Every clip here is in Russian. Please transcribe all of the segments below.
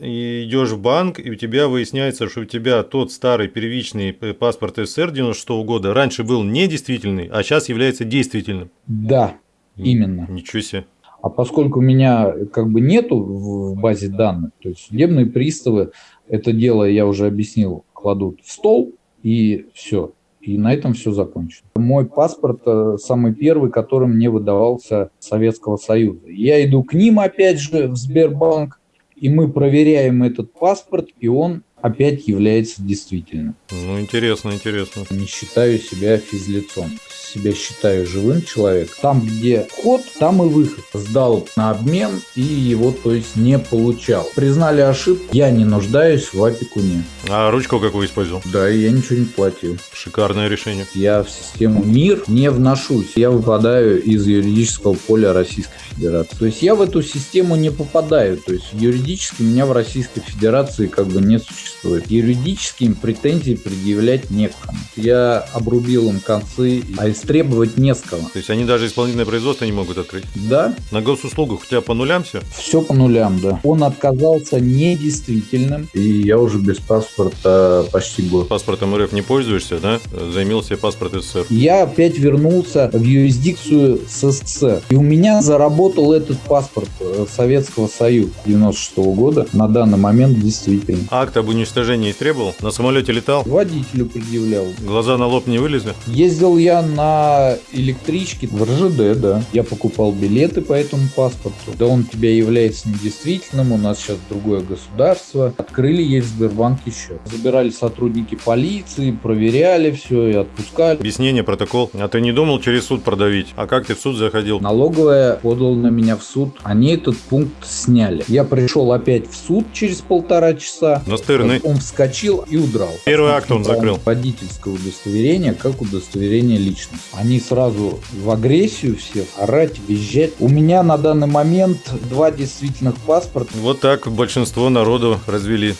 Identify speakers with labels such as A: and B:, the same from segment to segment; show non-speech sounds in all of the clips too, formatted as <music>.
A: и идешь в банк, и у тебя выясняется, что у тебя тот старый первичный паспорт СССР 96 -го года раньше был недействительный, а сейчас является действительным.
B: Да, именно.
A: Ничего себе.
B: А поскольку у меня как бы нету в базе данных, то есть судебные приставы это дело, я уже объяснил, кладут в стол и все. И на этом все закончено. Мой паспорт э, самый первый, который мне выдавался Советского Союза. Я иду к ним опять же в Сбербанк, и мы проверяем этот паспорт, и он опять является действительным.
A: Ну, интересно, интересно.
B: Не считаю себя физлицом себя считаю живым человеком. Там, где вход, там и выход. Сдал на обмен и его, то есть, не получал. Признали ошибку, я не нуждаюсь в опекуне.
A: А ручку какую использовал?
B: Да, я ничего не платил.
A: Шикарное решение.
B: Я в систему МИР не вношусь. Я выпадаю из юридического поля Российской Федерации. То есть я в эту систему не попадаю. То есть юридически меня в Российской Федерации как бы не существует. Юридически им претензии предъявлять некому. Я обрубил им концы, а истребовать не с кого.
A: То есть они даже исполнительное производство не могут открыть?
B: Да.
A: На госуслугах у тебя по нулям все?
B: Все по нулям, да. Он отказался недействительным, и я уже без паспорта почти год.
A: Паспортом РФ не пользуешься, да? Займил себе паспорт СССР.
B: Я опять вернулся в юрисдикцию СССР. И у меня заработал этот паспорт э, Советского Союза 96 -го года. На данный момент действительно.
A: Акт об уничтожении требовал? На самолете летал?
B: Водителю предъявлял.
A: Глаза на лоб не вылезли?
B: Ездил я на электричке в РЖД, да. Я покупал билеты по этому паспорту. Да он у тебя является недействительным, у нас сейчас другое государство. Открыли ей в Сбербанке счет. Забирали сотрудники полиции, проверяли все и отпускали.
A: Объяснение, протокол. А ты не думал через суд продавить? А как ты в суд заходил?
B: Налоговая подал на меня в суд. Они этот пункт сняли. Я пришел опять в суд через полтора часа.
A: Настырный.
B: Он вскочил и удрал.
A: Первый акт он закрыл.
B: Водительское удостоверение как удостоверение личности. Они сразу в агрессию все, орать, визжать. У меня на данный момент два действительных паспорта.
A: Вот так большинство народу развели.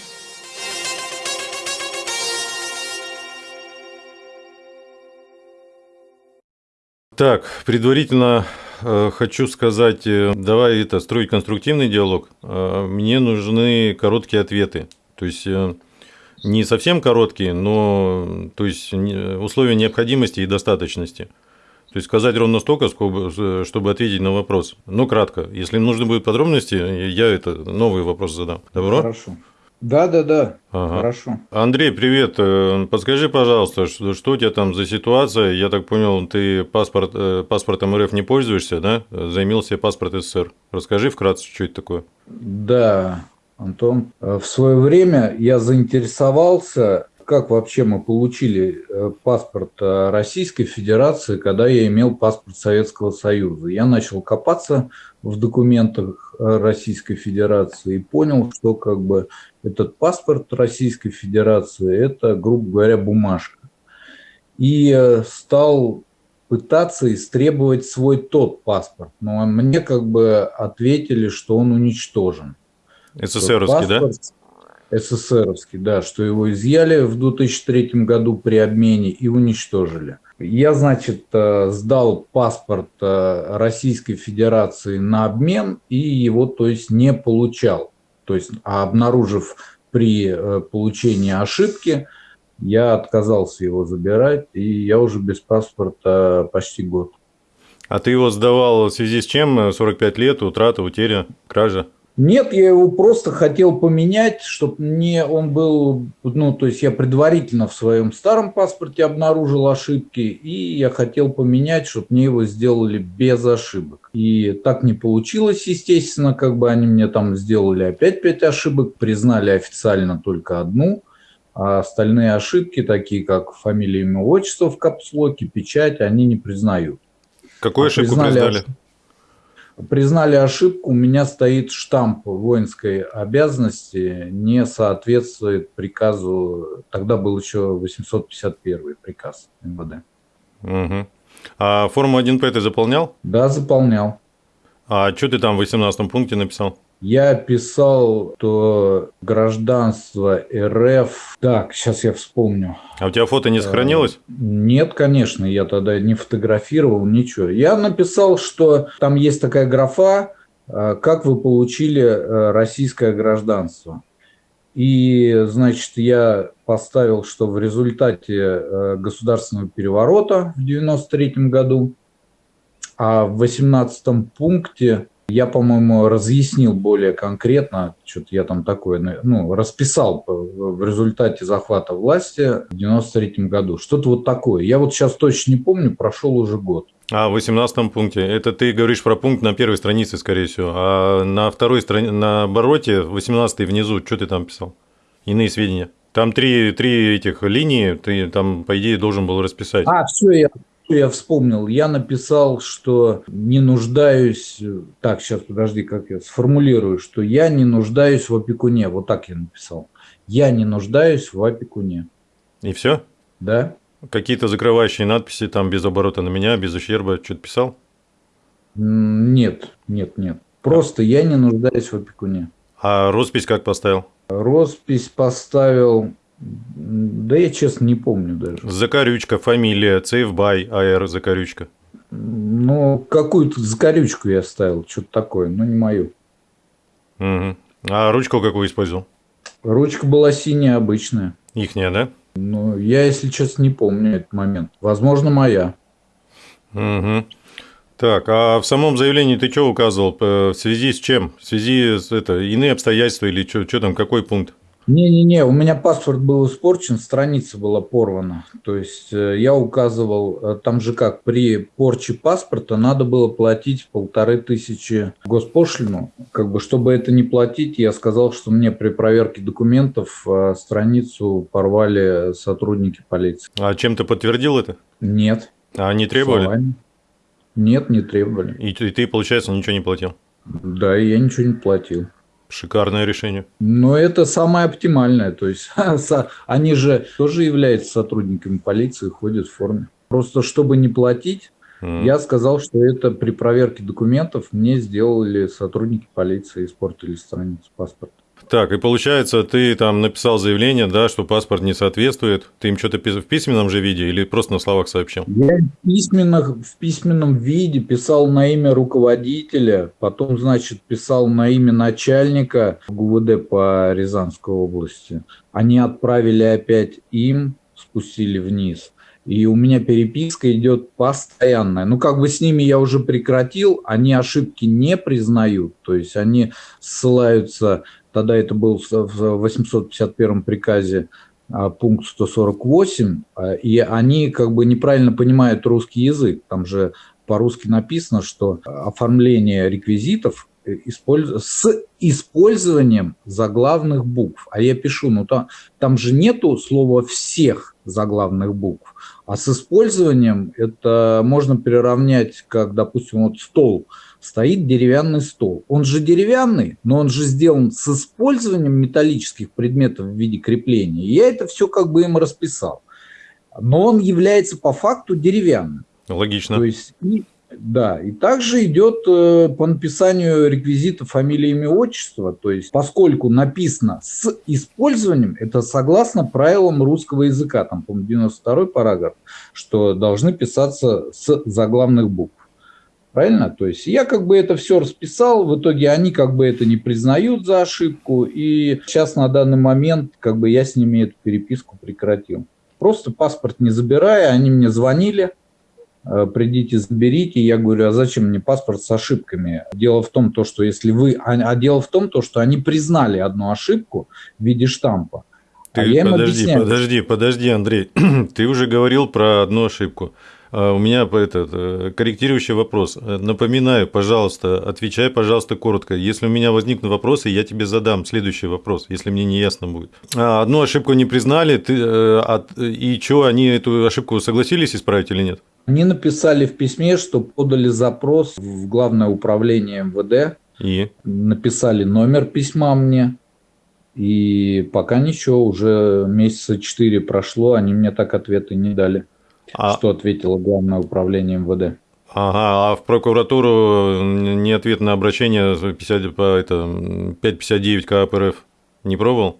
A: Так, предварительно э, хочу сказать, э, давай это строить конструктивный диалог. Э, мне нужны короткие ответы. То есть э, не совсем короткие, но то есть условия необходимости и достаточности. То есть сказать ровно столько, чтобы ответить на вопрос. Но кратко. Если нужны будут подробности, я это новый вопрос задам. Добро?
B: Хорошо. Да, да, да. Ага. Хорошо.
A: Андрей, привет. Э, подскажи, пожалуйста, что, что у тебя там за ситуация? Я так понял, ты паспорт, э, паспортом РФ не пользуешься, да? Займил себе паспорт СССР. Расскажи вкратце, что это такое.
B: Да, Антон. Э, в свое время я заинтересовался, как вообще мы получили э, паспорт э, Российской Федерации, когда я имел паспорт Советского Союза. Я начал копаться в документах Российской Федерации и понял, что как бы этот паспорт Российской Федерации – это, грубо говоря, бумажка. И стал пытаться истребовать свой тот паспорт. Но мне как бы ответили, что он уничтожен.
A: СССРовский, да?
B: СССРовский, да, что его изъяли в 2003 году при обмене и уничтожили. Я, значит, э, сдал паспорт э, Российской Федерации на обмен и его, то есть, не получал. То есть, а обнаружив при э, получении ошибки, я отказался его забирать, и я уже без паспорта почти год.
A: А ты его сдавал в связи с чем? 45 лет, утрата, утеря, кража?
B: Нет, я его просто хотел поменять, чтобы мне он был, ну, то есть я предварительно в своем старом паспорте обнаружил ошибки, и я хотел поменять, чтобы мне его сделали без ошибок. И так не получилось, естественно, как бы они мне там сделали опять пять ошибок, признали официально только одну, а остальные ошибки, такие как фамилия, имя, отчество в капслоке, печать, они не признают.
A: Какую а ошибку признали? признали?
B: Признали ошибку, у меня стоит штамп воинской обязанности, не соответствует приказу, тогда был еще 851 приказ МВД.
A: Угу. А форму 1П ты заполнял?
B: Да, заполнял.
A: А что ты там в 18 пункте написал?
B: Я писал, что гражданство РФ... Так, сейчас я вспомню.
A: А у тебя фото не сохранилось?
B: Нет, конечно, я тогда не фотографировал, ничего. Я написал, что там есть такая графа, как вы получили российское гражданство? И, значит, я поставил, что в результате государственного переворота в 93 году, а в 18 пункте я, по-моему, разъяснил более конкретно, что-то я там такое, ну, расписал в результате захвата власти в 93 году. Что-то вот такое. Я вот сейчас точно не помню, прошел уже год.
A: А в 18 пункте, это ты говоришь про пункт на первой странице, скорее всего, а на второй странице, на обороте, 18 внизу, что ты там писал? Иные сведения. Там три, три этих линии, ты там, по идее, должен был расписать.
B: А, все, я я вспомнил, я написал, что не нуждаюсь, так, сейчас подожди, как я сформулирую, что я не нуждаюсь в опекуне, вот так я написал. Я не нуждаюсь в опекуне.
A: И все?
B: Да.
A: Какие-то закрывающие надписи там без оборота на меня, без ущерба, что-то писал?
B: Нет, нет, нет. Просто я не нуждаюсь в опекуне.
A: А роспись как поставил?
B: Роспись поставил да я, честно, не помню даже.
A: Закорючка, фамилия, Цейвбай, АР, Закорючка.
B: Ну, какую-то закорючку я ставил, что-то такое, но не мою.
A: Угу. А ручку какую использовал?
B: Ручка была синяя, обычная.
A: Ихняя, да?
B: Ну, я, если честно, не помню этот момент. Возможно, моя.
A: Угу. Так, а в самом заявлении ты что указывал? В связи с чем? В связи с это, иные обстоятельства или что там, какой пункт?
B: Не-не-не, у меня паспорт был испорчен, страница была порвана. То есть э, я указывал, э, там же как, при порче паспорта надо было платить полторы тысячи госпошлину. Как бы, чтобы это не платить, я сказал, что мне при проверке документов э, страницу порвали сотрудники полиции.
A: А чем ты подтвердил это?
B: Нет.
A: А они требовали?
B: Словами. Нет, не требовали.
A: И, и ты, получается, ничего не платил?
B: Да, я ничего не платил.
A: Шикарное решение.
B: Но это самое оптимальное. То есть <laughs> они же тоже являются сотрудниками полиции, ходят в форме. Просто чтобы не платить, mm. я сказал, что это при проверке документов мне сделали сотрудники полиции, испортили страницу паспорта.
A: Так, и получается, ты там написал заявление, да, что паспорт не соответствует. Ты им что-то в письменном же виде или просто на словах сообщил?
B: Я в, письменных, в письменном виде писал на имя руководителя, потом, значит, писал на имя начальника ГУВД по Рязанской области. Они отправили опять им, спустили вниз. И у меня переписка идет постоянная. Ну, как бы с ними я уже прекратил, они ошибки не признают. То есть они ссылаются тогда это был в 851 приказе а, пункт 148, а, и они как бы неправильно понимают русский язык. Там же по-русски написано, что оформление реквизитов э, с использованием заглавных букв. А я пишу, ну там, там же нету слова всех заглавных букв, а с использованием это можно приравнять, как, допустим, вот стол – стоит деревянный стол. Он же деревянный, но он же сделан с использованием металлических предметов в виде крепления. Я это все как бы им расписал. Но он является по факту деревянным.
A: Логично.
B: То есть, и, да, и также идет э, по написанию реквизита фамилии, имя, отчество. То есть, поскольку написано с использованием, это согласно правилам русского языка, там, по-моему, 92 параграф, что должны писаться с заглавных букв. Правильно? То есть я как бы это все расписал, в итоге они как бы это не признают за ошибку, и сейчас на данный момент как бы я с ними эту переписку прекратил. Просто паспорт не забирая, они мне звонили, э, придите, заберите. Я говорю, а зачем мне паспорт с ошибками? Дело в том, то, что если вы... А, а дело в том, то, что они признали одну ошибку в виде штампа.
A: Ты а я подожди, объясняю. подожди, подожди, Андрей. <clears throat> Ты уже говорил про одну ошибку. А, у меня этот э, корректирующий вопрос. Напоминаю, пожалуйста, отвечай, пожалуйста, коротко. Если у меня возникнут вопросы, я тебе задам следующий вопрос, если мне не ясно будет. А, одну ошибку не признали, ты, э, и что, они эту ошибку согласились исправить или нет?
B: Они написали в письме, что подали запрос в Главное управление МВД.
A: И?
B: Написали номер письма мне. И пока ничего, уже месяца четыре прошло, они мне так ответы не дали. А... Что ответило Главное управление МВД.
A: Ага, а в прокуратуру не ответ на обращение 50, по это, 559 КАП РФ не пробовал?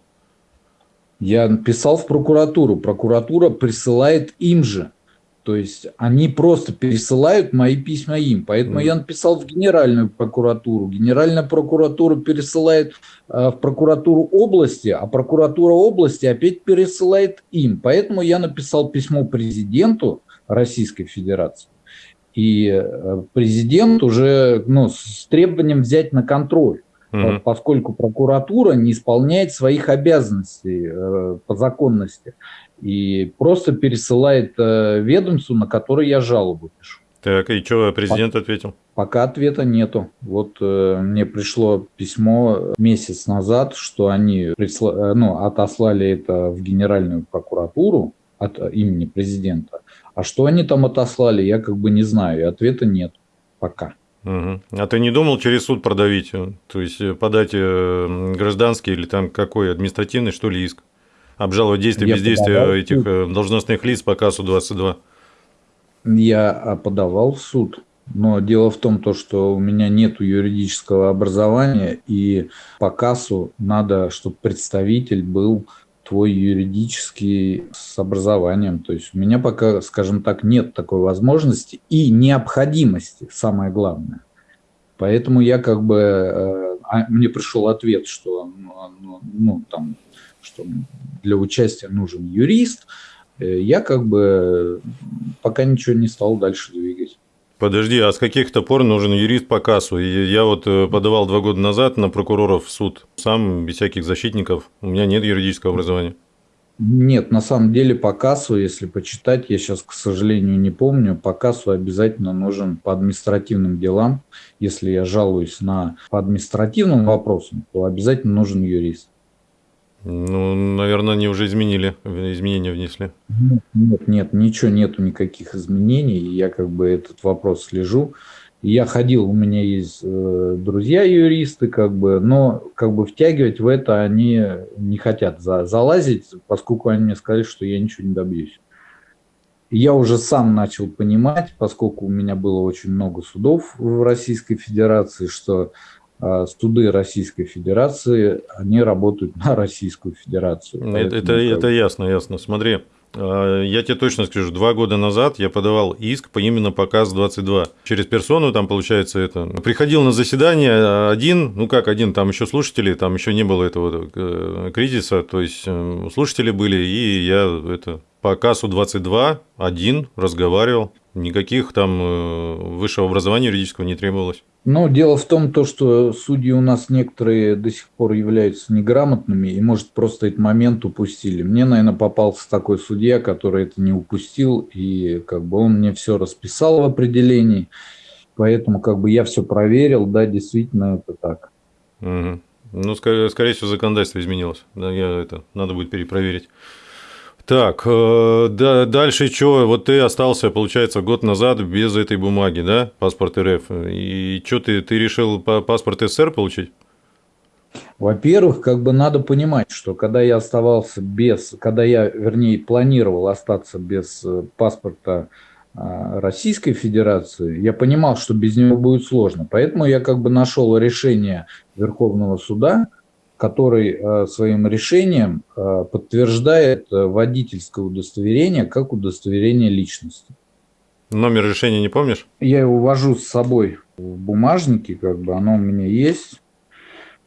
B: Я писал в прокуратуру. Прокуратура присылает им же. То есть они просто пересылают мои письма им. Поэтому mm. я написал в Генеральную прокуратуру. Генеральная прокуратура пересылает э, в прокуратуру области, а прокуратура области опять пересылает им. Поэтому я написал письмо президенту Российской Федерации. И э, президент уже ну, с требованием взять на контроль угу. поскольку прокуратура не исполняет своих обязанностей э, по законности и просто пересылает э, ведомству, на которое я жалобу пишу.
A: Так, и что президент пока, ответил?
B: Пока ответа нету. Вот э, мне пришло письмо месяц назад, что они присла, э, ну, отослали это в Генеральную прокуратуру от имени президента. А что они там отослали, я как бы не знаю, и ответа нет пока.
A: Угу. А ты не думал через суд продавить, то есть подать э, гражданский или там какой административный, что ли, иск? обжаловать действия бездействия этих э, должностных лиц по КАСу 22?
B: Я а, подавал в суд, но дело в том, то, что у меня нет юридического образования, и по КАСу надо, чтобы представитель был твой юридический с образованием. То есть у меня пока, скажем так, нет такой возможности и необходимости, самое главное. Поэтому я как бы, э, а, мне пришел ответ, что ну, ну, ну там что для участия нужен юрист, э, я как бы пока ничего не стал дальше двигать.
A: Подожди, а с каких-то пор нужен юрист по кассу? Я вот э, подавал два года назад на прокуроров в суд, сам без всяких защитников, у меня нет юридического образования.
B: Нет, на самом деле по кассу, если почитать, я сейчас, к сожалению, не помню, по кассу обязательно нужен по административным делам. Если я жалуюсь на по административным вопросам, то обязательно нужен юрист.
A: Ну, наверное, они уже изменили, изменения внесли.
B: Нет, нет, ничего нету, никаких изменений. Я как бы этот вопрос слежу. Я ходил, у меня есть э, друзья юристы, как бы, но как бы втягивать в это они не хотят за, залазить, поскольку они мне сказали, что я ничего не добьюсь. Я уже сам начал понимать, поскольку у меня было очень много судов в Российской Федерации, что суды Российской Федерации, они работают на Российскую Федерацию.
A: Это, это, это ясно, ясно. Смотри, а, я тебе точно скажу, два года назад я подавал иск по именно показ 22. Через персону там получается это. Приходил на заседание один, ну как один, там еще слушатели, там еще не было этого э, кризиса, то есть э, слушатели были, и я это по КАСу 22 один разговаривал. Никаких там э, высшего образования юридического не требовалось.
B: Ну, дело в том, то, что судьи у нас некоторые до сих пор являются неграмотными и, может, просто этот момент упустили. Мне, наверное, попался такой судья, который это не упустил, и как бы он мне все расписал в определении, поэтому как бы я все проверил, да, действительно это так.
A: Угу. Ну, скорее, скорее всего, законодательство изменилось. Да, я это надо будет перепроверить. Так, э, да, дальше что? Вот ты остался, получается, год назад без этой бумаги, да, паспорт РФ. И что ты, ты решил паспорт СССР получить?
B: Во-первых, как бы надо понимать, что когда я оставался без, когда я, вернее, планировал остаться без э, паспорта а, Российской Федерации, я понимал, что без него будет сложно. Поэтому я как бы нашел решение Верховного суда, который э, своим решением э, подтверждает э, водительское удостоверение как удостоверение личности.
A: Номер решения не помнишь?
B: Я его вожу с собой в бумажнике, как бы оно у меня есть.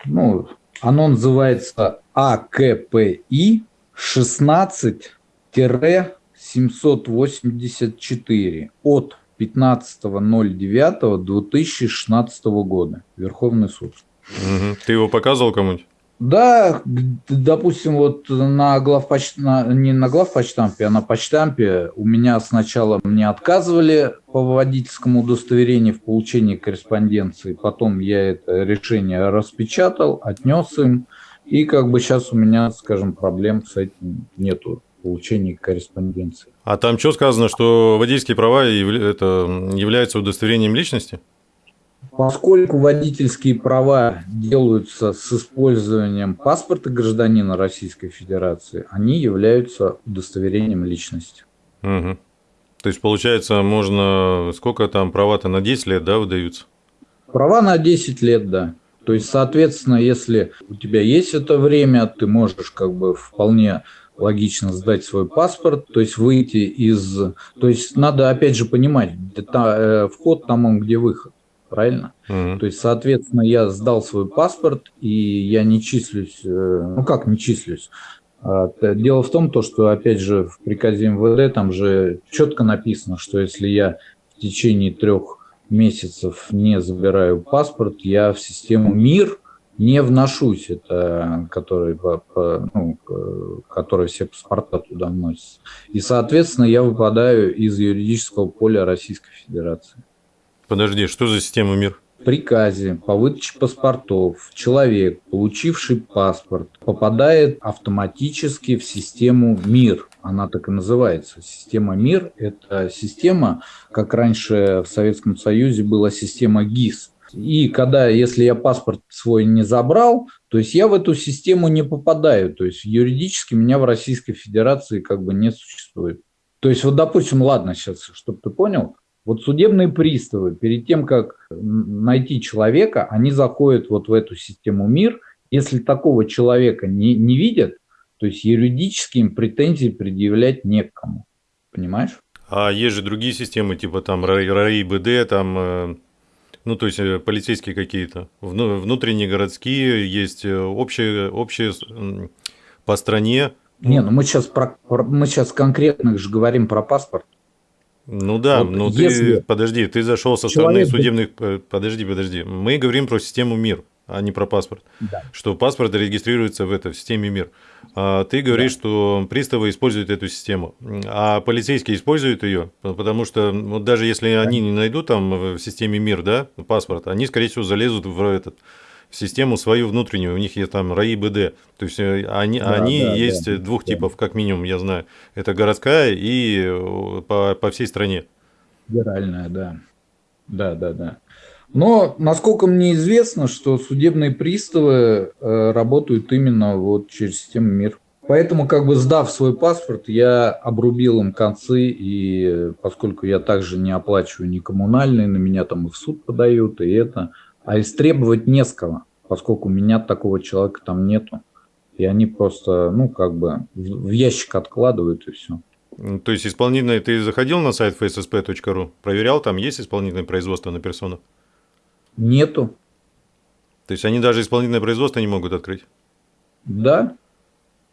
B: Ну, оно называется АКПИ 16-784 от 15.09.2016 года. Верховный суд.
A: Угу. Ты его показывал кому-нибудь?
B: Да, допустим, вот на главпоч... на, не на главпочтампе, а на почтампе у меня сначала мне отказывали по водительскому удостоверению в получении корреспонденции, потом я это решение распечатал, отнес им, и как бы сейчас у меня, скажем, проблем с этим нету получения корреспонденции.
A: А там что сказано, что водительские права это являются удостоверением личности?
B: Поскольку водительские права делаются с использованием паспорта гражданина Российской Федерации, они являются удостоверением личности.
A: Угу. То есть, получается, можно... Сколько там права-то на 10 лет, да, выдаются?
B: Права на 10 лет, да. То есть, соответственно, если у тебя есть это время, ты можешь как бы вполне логично сдать свой паспорт, то есть выйти из... То есть надо опять же понимать, э, вход там он, где выход. Правильно? Mm-hmm. То есть, соответственно, я сдал свой паспорт, и я не числюсь... Э, ну как не числюсь? А, дело в том, то, что, опять же, в приказе МВД там же четко написано, что если я в течение трех месяцев не забираю паспорт, я в систему МИР не вношусь, это который, ну, который все паспорта туда вносятся. И, соответственно, я выпадаю из юридического поля Российской Федерации.
A: Подожди, что за система МИР?
B: приказе по выдаче паспортов человек, получивший паспорт, попадает автоматически в систему МИР. Она так и называется. Система МИР – это система, как раньше в Советском Союзе была система ГИС. И когда, если я паспорт свой не забрал, то есть я в эту систему не попадаю. То есть юридически меня в Российской Федерации как бы не существует. То есть вот, допустим, ладно сейчас, чтобы ты понял, вот судебные приставы, перед тем, как найти человека, они заходят вот в эту систему МИР. Если такого человека не, не видят, то есть юридически им претензий предъявлять некому. Понимаешь?
A: А есть же другие системы, типа там РАИ, БД, там, э, ну, то есть э, полицейские какие-то, внутренние городские, есть э, общие, общие по стране.
B: Не, ну мы сейчас, про, мы сейчас конкретно же говорим про паспорт.
A: Ну да, вот ну если ты, подожди, ты зашел со стороны судебных, э, подожди, подожди, мы говорим про систему МИР, а не про паспорт, да. что паспорт регистрируется в этой в системе МИР. А ты говоришь, да. что приставы используют эту систему, а полицейские используют ее, потому что вот даже если да. они не найдут там в системе МИР, да, паспорт, они, скорее всего, залезут в этот систему свою внутреннюю, у них есть там РАИ БД. То есть э, они, да, они да, есть да, двух да. типов, как минимум, я знаю. Это городская и э, по, по всей стране.
B: Федеральная, да. Да, да, да. Но, насколько мне известно, что судебные приставы э, работают именно вот через систему МИР. Поэтому, как бы сдав свой паспорт, я обрубил им концы, и поскольку я также не оплачиваю ни коммунальные, на меня там и в суд подают, и это, а истребовать не с кого, поскольку у меня такого человека там нету. И они просто, ну, как бы в ящик откладывают и все.
A: То есть исполнительное, ты заходил на сайт fssp.ru, проверял, там есть исполнительное производство на персону?
B: Нету.
A: То есть они даже исполнительное производство не могут открыть?
B: Да.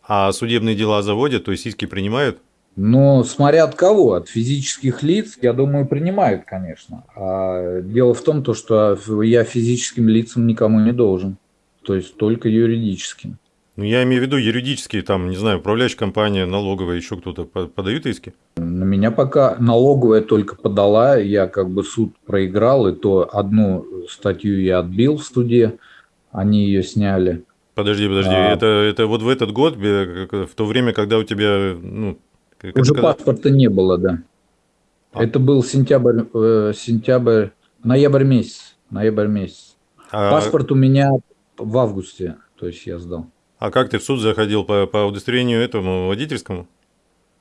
A: А судебные дела заводят, то есть иски принимают?
B: Но смотря от кого, от физических лиц, я думаю, принимают, конечно. А дело в том, то, что я физическим лицам никому не должен, то есть только юридическим.
A: Ну, я имею в виду юридические, там, не знаю, управляющая компания, налоговая, еще кто-то подают иски?
B: На меня пока налоговая только подала, я как бы суд проиграл, и то одну статью я отбил в суде, они ее сняли.
A: Подожди, подожди, а... это, это вот в этот год, в то время, когда у тебя ну,
B: как Уже когда... паспорта не было, да. А. Это был сентябрь, э, сентябрь, ноябрь месяц, ноябрь месяц. А... Паспорт у меня в августе, то есть я сдал.
A: А как ты в суд заходил по, по удостоверению этому водительскому?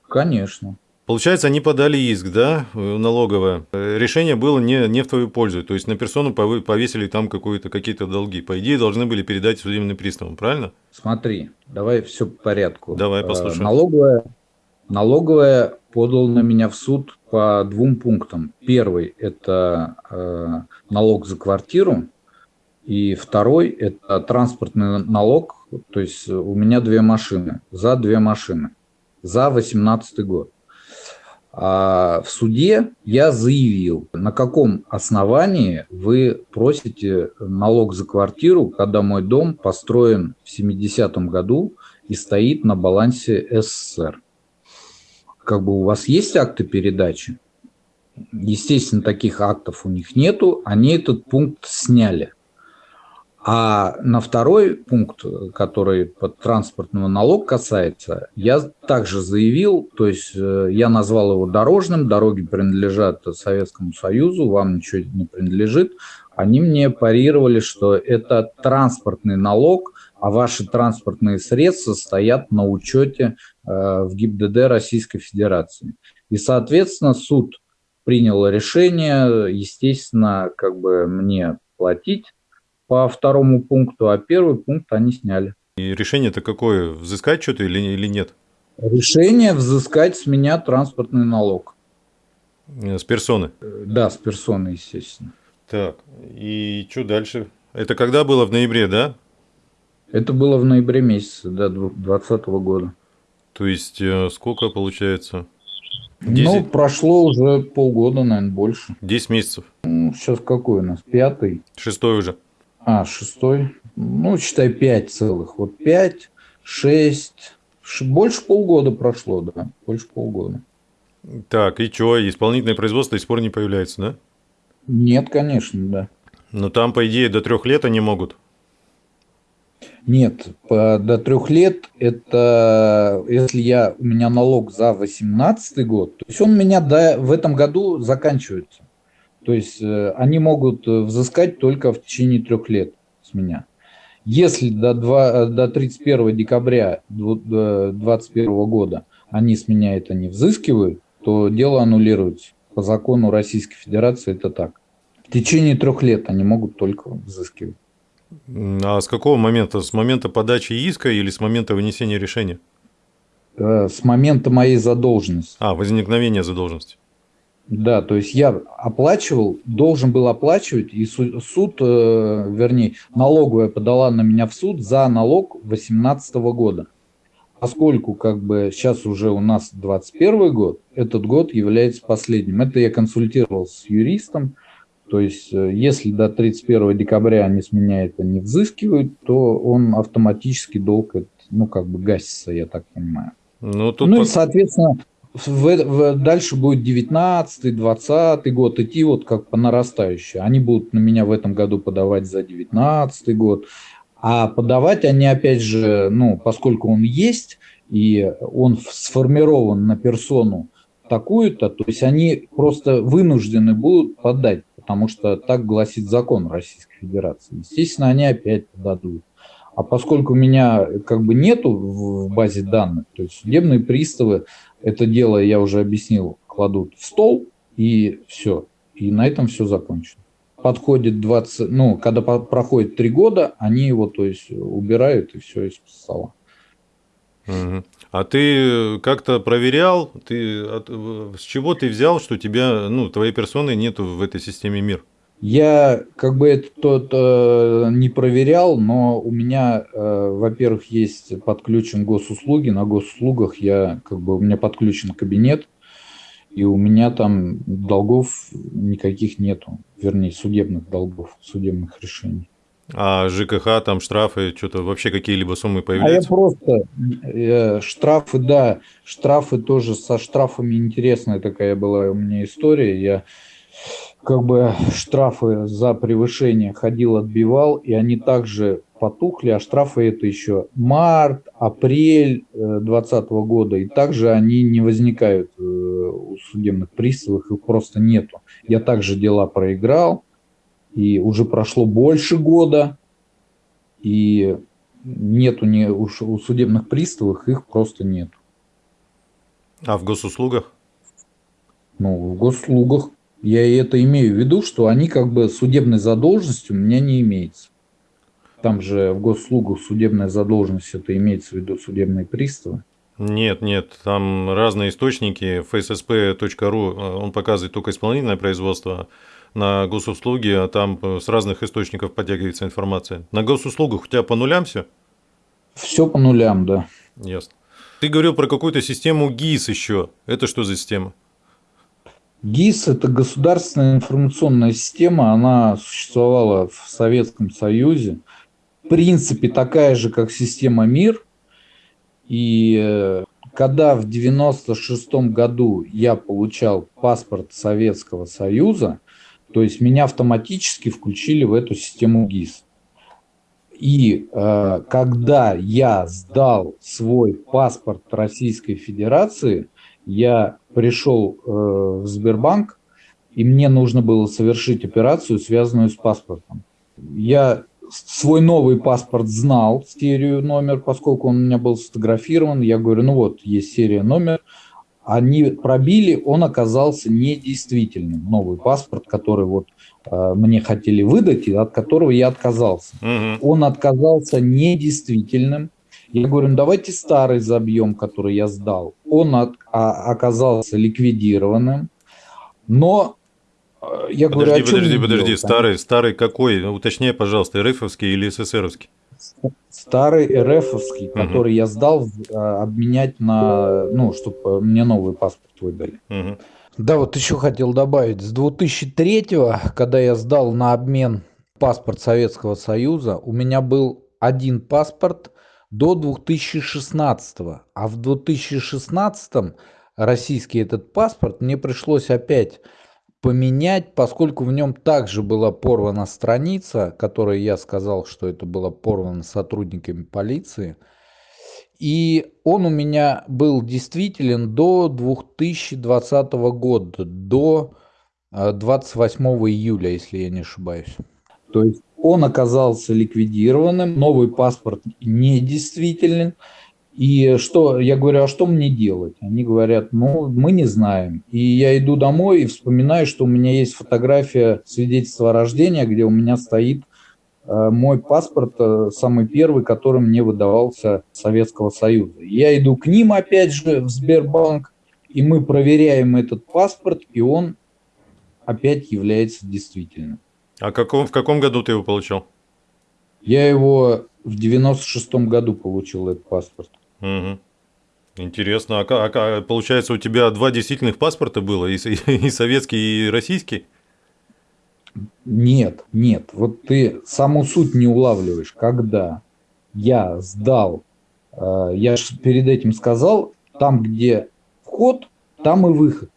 B: Конечно.
A: Получается, они подали иск, да, налоговое. Решение было не, не в твою пользу. То есть на персону повесили там какие-то долги. По идее, должны были передать судебным приставам, правильно?
B: Смотри, давай все по порядку.
A: Давай э, послушаем.
B: Налоговая Налоговая подал на меня в суд по двум пунктам. Первый – это э, налог за квартиру, и второй – это транспортный налог, то есть у меня две машины, за две машины, за 2018 год. А в суде я заявил, на каком основании вы просите налог за квартиру, когда мой дом построен в 70-м году и стоит на балансе СССР как бы у вас есть акты передачи? Естественно, таких актов у них нету, они этот пункт сняли. А на второй пункт, который под транспортного налог касается, я также заявил, то есть э, я назвал его дорожным, дороги принадлежат Советскому Союзу, вам ничего не принадлежит. Они мне парировали, что это транспортный налог, а ваши транспортные средства стоят на учете э, в ГИБДД Российской Федерации. И, соответственно, суд принял решение, естественно, как бы мне платить по второму пункту, а первый пункт они сняли.
A: И решение-то какое? Взыскать что-то или, или нет?
B: Решение взыскать с меня транспортный налог.
A: С персоны?
B: Да, с персоны, естественно.
A: Так, и что дальше? Это когда было? В ноябре, да?
B: Это было в ноябре месяце, да, 2020 года.
A: То есть, э, сколько получается?
B: 10... Ну, прошло уже полгода, наверное, больше.
A: 10 месяцев.
B: Ну, сейчас какой у нас? Пятый?
A: Шестой уже.
B: А, шестой. Ну, считай, пять целых. Вот пять, шесть. Больше полгода прошло, да. Больше полгода.
A: Так, и что, исполнительное производство до сих пор не появляется, да?
B: Нет, конечно, да.
A: Но там, по идее, до трех лет они могут.
B: Нет, до трех лет это если я у меня налог за 18 год, то есть он у меня до, в этом году заканчивается. То есть э, они могут взыскать только в течение трех лет с меня. Если до, 2, до 31 декабря 2021 года они с меня это не взыскивают, то дело аннулируется. По закону Российской Федерации это так. В течение трех лет они могут только взыскивать.
A: А с какого момента? С момента подачи иска или с момента вынесения решения?
B: Э, с момента моей задолженности.
A: А, возникновения задолженности.
B: Да, то есть я оплачивал, должен был оплачивать, и суд, э, вернее, налоговая подала на меня в суд за налог 2018 года. Поскольку как бы сейчас уже у нас 21 год, этот год является последним. Это я консультировался с юристом, то есть, э, если до 31 декабря они с меня это не взыскивают, то он автоматически долг, ну, как бы гасится, я так понимаю. Ну, тут ну и, соответственно, в, в, дальше будет 19 20 год идти вот как по нарастающей. Они будут на меня в этом году подавать за 19 год. А подавать они, опять же, ну, поскольку он есть, и он сформирован на персону такую-то, то есть они просто вынуждены будут подать потому что так гласит закон Российской Федерации. Естественно, они опять подадут. А поскольку меня как бы нету в базе данных, то есть судебные приставы это дело, я уже объяснил, кладут в стол и все. И на этом все закончено. Подходит 20, ну, когда проходит три года, они его, то есть, убирают и все из стола.
A: А ты как-то проверял, ты от, с чего ты взял, что тебя, ну, твоей персоны нету в этой системе мир?
B: Я как бы это тот э, не проверял, но у меня, э, во-первых, есть подключен госуслуги. На госуслугах я как бы у меня подключен кабинет, и у меня там долгов никаких нету, вернее судебных долгов, судебных решений.
A: А ЖКХ, там штрафы, что-то вообще какие-либо суммы появляются?
B: А я просто, э, штрафы, да, штрафы тоже, со штрафами интересная такая была у меня история. Я как бы штрафы за превышение ходил, отбивал, и они также потухли, а штрафы это еще март, апрель 2020 э, года, и также они не возникают э, у судебных приставов, их просто нету. Я также дела проиграл, и уже прошло больше года, и нету ни, у, у судебных приставов, их просто нет.
A: А в госуслугах?
B: Ну, в госуслугах я это имею в виду, что они как бы судебной задолженности у меня не имеется. Там же в госуслугах судебная задолженность, это имеется в виду судебные приставы.
A: Нет, нет, там разные источники. fssp.ru, э, он показывает только исполнительное производство, на госуслуги, а там э, с разных источников подтягивается информация. На госуслугах у тебя по нулям все?
B: Все по нулям, да.
A: Ясно. Ты говорил про какую-то систему ГИС еще. Это что за система?
B: ГИС – это государственная информационная система, она существовала в Советском Союзе. В принципе, такая же, как система МИР. И э, когда в 1996 году я получал паспорт Советского Союза, то есть меня автоматически включили в эту систему ГИС. И э, когда я сдал свой паспорт Российской Федерации, я пришел э, в Сбербанк, и мне нужно было совершить операцию, связанную с паспортом. Я свой новый паспорт знал, серию номер, поскольку он у меня был сфотографирован. Я говорю, ну вот, есть серия номер, они пробили, он оказался недействительным. Новый паспорт, который вот э, мне хотели выдать, и от которого я отказался. Угу. Он отказался недействительным. Я говорю, ну давайте старый забьем, который я сдал. Он от, а, оказался ликвидированным, но э, я
A: подожди,
B: говорю,
A: подожди, подожди, делать? старый, старый какой? Уточняй, пожалуйста, РФовский или СССРовский?
B: Старый РФовский, угу. который я сдал а, обменять на, ну, чтобы мне новый паспорт выдали. Угу. Да, вот еще хотел добавить, с 2003 когда я сдал на обмен паспорт Советского Союза, у меня был один паспорт до 2016. А в 2016 российский этот паспорт мне пришлось опять поменять, поскольку в нем также была порвана страница, которой я сказал, что это было порвано сотрудниками полиции. И он у меня был действителен до 2020 года, до 28 э, июля, если я не ошибаюсь. То есть он оказался ликвидированным, новый паспорт недействителен. И что, я говорю, а что мне делать? Они говорят, ну, мы не знаем. И я иду домой и вспоминаю, что у меня есть фотография свидетельства о рождении, где у меня стоит э, мой паспорт, э, самый первый, который мне выдавался Советского Союза. Я иду к ним опять же в Сбербанк, и мы проверяем этот паспорт, и он опять является действительным.
A: А каком, в каком году ты его получил?
B: Я его в 96-м году получил, этот паспорт.
A: Угу. Интересно. А, а, а получается, у тебя два действительных паспорта было, и, <laughs> и советский, и российский?
B: Нет, нет. Вот ты саму суть не улавливаешь. Когда я сдал, э, я же перед этим сказал, там, где вход, там и выход.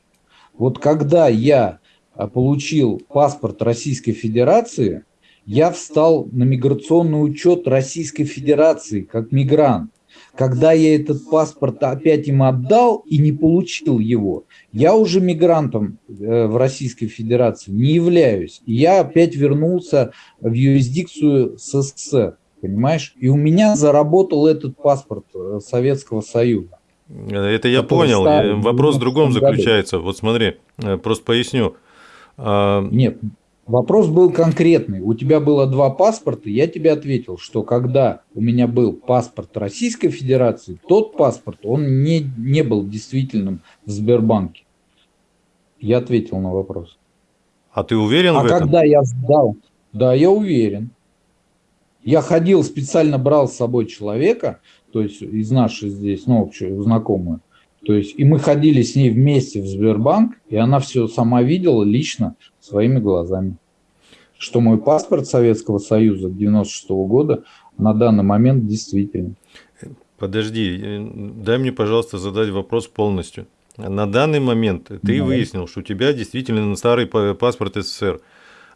B: Вот когда я а, получил паспорт Российской Федерации, я встал на миграционный учет Российской Федерации как мигрант. Когда я этот паспорт опять им отдал и не получил его, я уже мигрантом э, в Российской Федерации не являюсь. И я опять вернулся в юрисдикцию СССР, понимаешь? И у меня заработал этот паспорт э, Советского Союза.
A: Это я понял. Старый, Вопрос в другом заключается. Вот смотри, э, просто поясню.
B: А, Нет, вопрос был конкретный. У тебя было два паспорта, я тебе ответил, что когда у меня был паспорт Российской Федерации, тот паспорт, он не, не был действительным в Сбербанке. Я ответил на вопрос.
A: А ты уверен
B: а
A: в этом?
B: А когда я сдал, да, я уверен. Я ходил, специально брал с собой человека, то есть из нашей здесь, ну, общую знакомую, то есть, и мы ходили с ней вместе в Сбербанк, и она все сама видела лично своими глазами. Что мой паспорт Советского Союза 96 -го года на данный момент действительно.
A: Подожди, э, дай мне, пожалуйста, задать вопрос полностью. На данный момент ты да. выяснил, что у тебя действительно старый паспорт СССР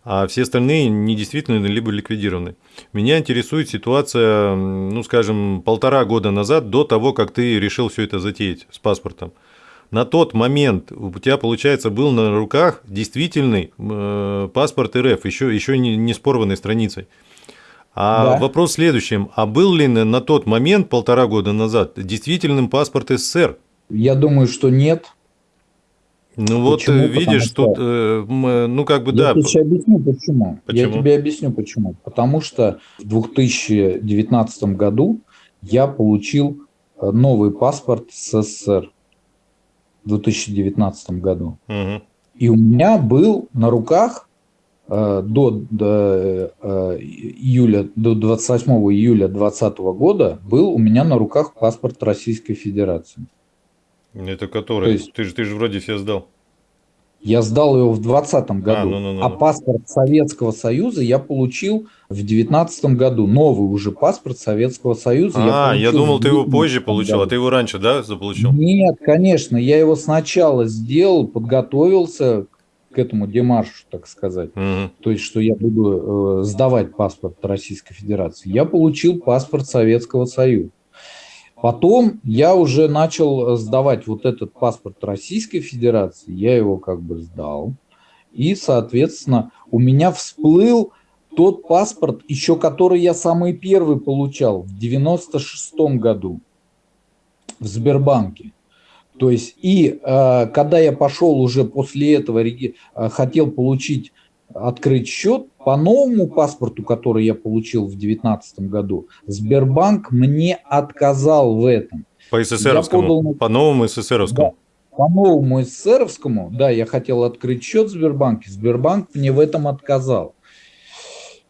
A: а все остальные недействительны либо ликвидированы. Меня интересует ситуация, ну, скажем, полтора года назад, до того, как ты решил все это затеять с паспортом. На тот момент у тебя, получается, был на руках действительный э, паспорт РФ, еще, еще не, не с порванной страницей. А да. вопрос в следующем. А был ли на тот момент, полтора года назад, действительным паспорт СССР?
B: Я думаю, что нет.
A: Ну вот почему? видишь, что... тут, э, ну как бы
B: я да. Я тебе объясню почему. почему. Я тебе объясню почему. Потому что в 2019 году я получил э, новый паспорт СССР в 2019 году. Угу. И у меня был на руках э, до, до э, июля, до 28 июля 2020 года был у меня на руках паспорт Российской Федерации.
A: Это который? То есть, ты, же, ты же вроде все сдал.
B: Я сдал его в 2020 а, году, а, ну, ну, ну, а паспорт Советского Союза я получил в 2019 году. Новый уже паспорт Советского Союза.
A: А, я, я думал, ты его позже получил, году. а ты его раньше, да, заполучил?
B: Нет, конечно, я его сначала сделал, подготовился к этому демаршу, так сказать. Угу. То есть, что я буду э, сдавать паспорт Российской Федерации. Я получил паспорт Советского Союза. Потом я уже начал сдавать вот этот паспорт Российской Федерации, я его как бы сдал. И, соответственно, у меня всплыл тот паспорт, еще который я самый первый получал в 96 году в Сбербанке. То есть, и э, когда я пошел уже после этого, э, хотел получить открыть счет по новому паспорту, который я получил в 2019 году. Сбербанк мне отказал в этом.
A: По СССРовскому, подал... по новому СССРовскому.
B: Да, по новому СССРовскому, да, я хотел открыть счет в Сбербанке, Сбербанк мне в этом отказал.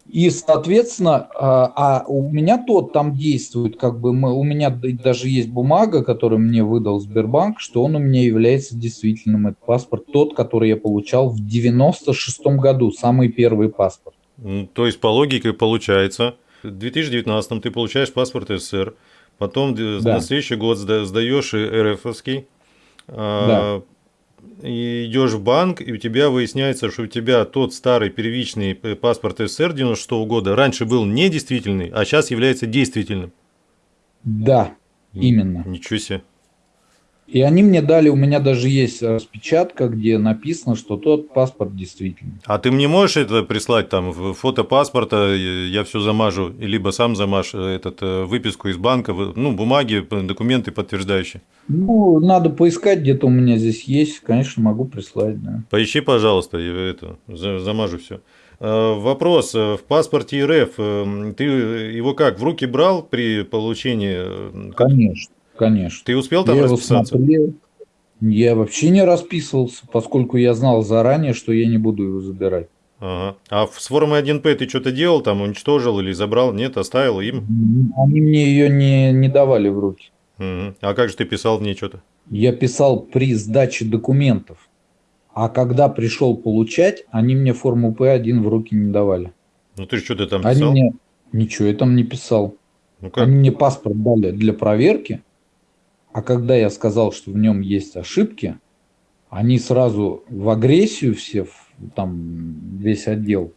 B: И, соответственно, а, а у меня тот там действует, как бы мы, у меня даже есть бумага, которую мне выдал Сбербанк, что он у меня является действительным. Это паспорт тот, который я получал в 96 году, самый первый паспорт.
A: То есть, по логике получается, в 2019 ты получаешь паспорт СССР, потом да. на следующий год сдаешь РФовский, а, да и идешь в банк, и у тебя выясняется, что у тебя тот старый первичный паспорт СССР 96 -го года раньше был недействительный, а сейчас является действительным.
B: Да, именно.
A: Ничего себе.
B: И они мне дали, у меня даже есть распечатка, где написано, что тот паспорт действительный.
A: А ты мне можешь это прислать, там, фото паспорта, я все замажу, либо сам замажь э, этот, э, выписку из банка, ну, бумаги, документы подтверждающие?
B: Ну, надо поискать, где-то у меня здесь есть, конечно, могу прислать, да.
A: Поищи, пожалуйста, я это, замажу все. Э, вопрос. В паспорте РФ ты его как, в руки брал при получении?
B: Конечно. Конечно.
A: Ты успел там я расписаться?
B: Я вообще не расписывался, поскольку я знал заранее, что я не буду его забирать.
A: Ага. А с формой 1П ты что-то делал, там уничтожил или забрал? Нет, оставил им?
B: Они мне ее не, не давали в руки.
A: Угу. А как же ты писал в ней что-то?
B: Я писал при сдаче документов. А когда пришел получать, они мне форму П1 в руки не давали.
A: Ну ты что-то там писал?
B: Они мне... Ничего я там не писал. Ну, как? Они мне паспорт дали для проверки. А когда я сказал, что в нем есть ошибки, они сразу в агрессию все, там весь отдел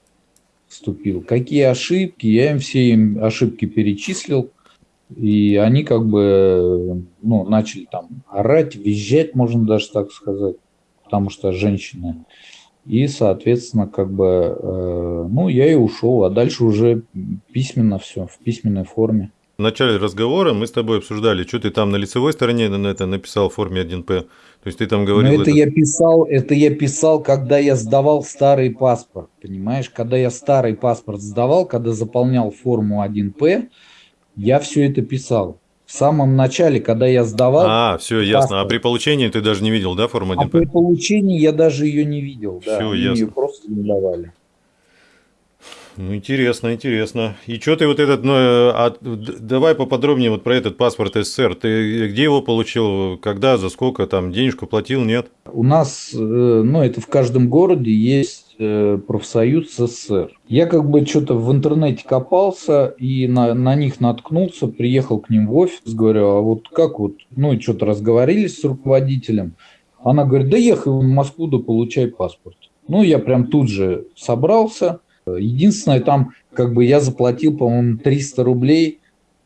B: вступил. Какие ошибки? Я им все им ошибки перечислил. И они как бы ну, начали там орать, визжать, можно даже так сказать, потому что женщины. И, соответственно, как бы, э, ну, я и ушел, а дальше уже письменно все, в письменной форме.
A: В начале разговора мы с тобой обсуждали, что ты там на лицевой стороне на это написал в форме 1П. То есть ты там говорил...
B: Но это, это я писал, это я писал, когда я сдавал старый паспорт, понимаешь? Когда я старый паспорт сдавал, когда заполнял форму 1П, я все это писал. В самом начале, когда я сдавал...
A: А, все, ясно. Паспорт, а при получении ты даже не видел, да, форму 1П? А
B: при получении я даже ее не видел, все, да. Ясно. Ее просто не давали.
A: Ну, интересно, интересно. И что ты вот этот, ну, а, давай поподробнее вот про этот паспорт СССР. Ты где его получил, когда, за сколько, там, денежку платил, нет?
B: У нас, э, ну, это в каждом городе есть э, профсоюз СССР. Я как бы что-то в интернете копался и на, на них наткнулся, приехал к ним в офис, говорю, а вот как вот, ну, и что-то разговорились с руководителем. Она говорит, да ехай в Москву, да получай паспорт. Ну, я прям тут же собрался, Единственное, там как бы я заплатил, по-моему, 300 рублей.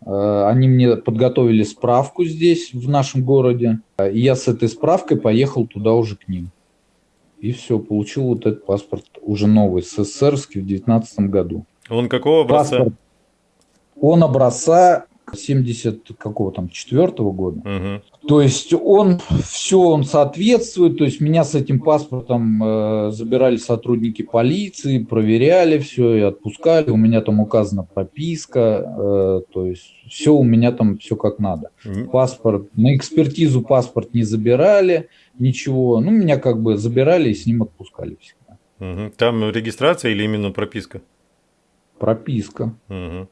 B: Э, они мне подготовили справку здесь, в нашем городе. И я с этой справкой поехал туда уже к ним. И все, получил вот этот паспорт уже новый, СССРский в 2019 году.
A: Он какого образца? Паспорт,
B: он образца 70 какого там, четвертого года. Угу. То есть он, все он соответствует, то есть меня с этим паспортом э, забирали сотрудники полиции, проверяли все и отпускали, у меня там указана прописка, э, то есть все у меня там все как надо. Паспорт, на экспертизу паспорт не забирали, ничего, ну меня как бы забирали и с ним отпускали всегда.
A: Угу. Там регистрация или именно прописка?
B: Прописка. Угу.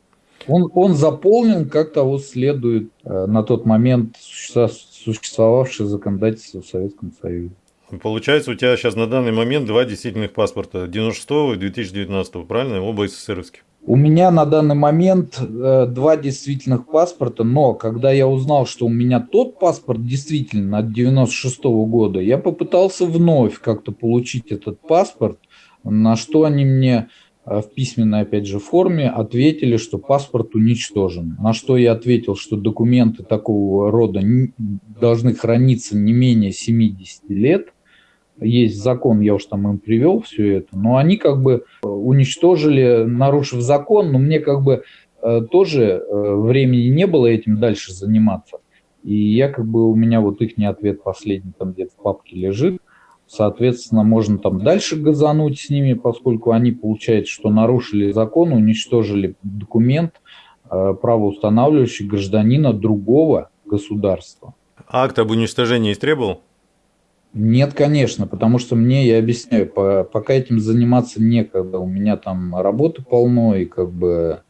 B: Он, он заполнен, как того следует э, на тот момент существовавшее законодательство в Советском Союзе.
A: Получается, у тебя сейчас на данный момент два действительных паспорта, 96 и 2019, правильно? Оба СССРовские.
B: У меня на данный момент э, два действительных паспорта, но когда я узнал, что у меня тот паспорт действительно от 96 -го года, я попытался вновь как-то получить этот паспорт, на что они мне в письменной, опять же, форме ответили, что паспорт уничтожен. На что я ответил, что документы такого рода должны храниться не менее 70 лет. Есть закон, я уж там им привел все это, но они как бы э, уничтожили, нарушив закон, но мне как бы э, тоже времени не было этим дальше заниматься. И я как бы, у меня вот их не ответ последний там где-то в папке лежит, Соответственно, можно там дальше газануть с ними, поскольку они, получается, что нарушили закон, уничтожили документ, э, правоустанавливающий гражданина другого государства.
A: Акт об уничтожении истребовал?
B: Нет, конечно, потому что мне, я объясняю, по, пока этим заниматься некогда. У меня там работы полно, и как бы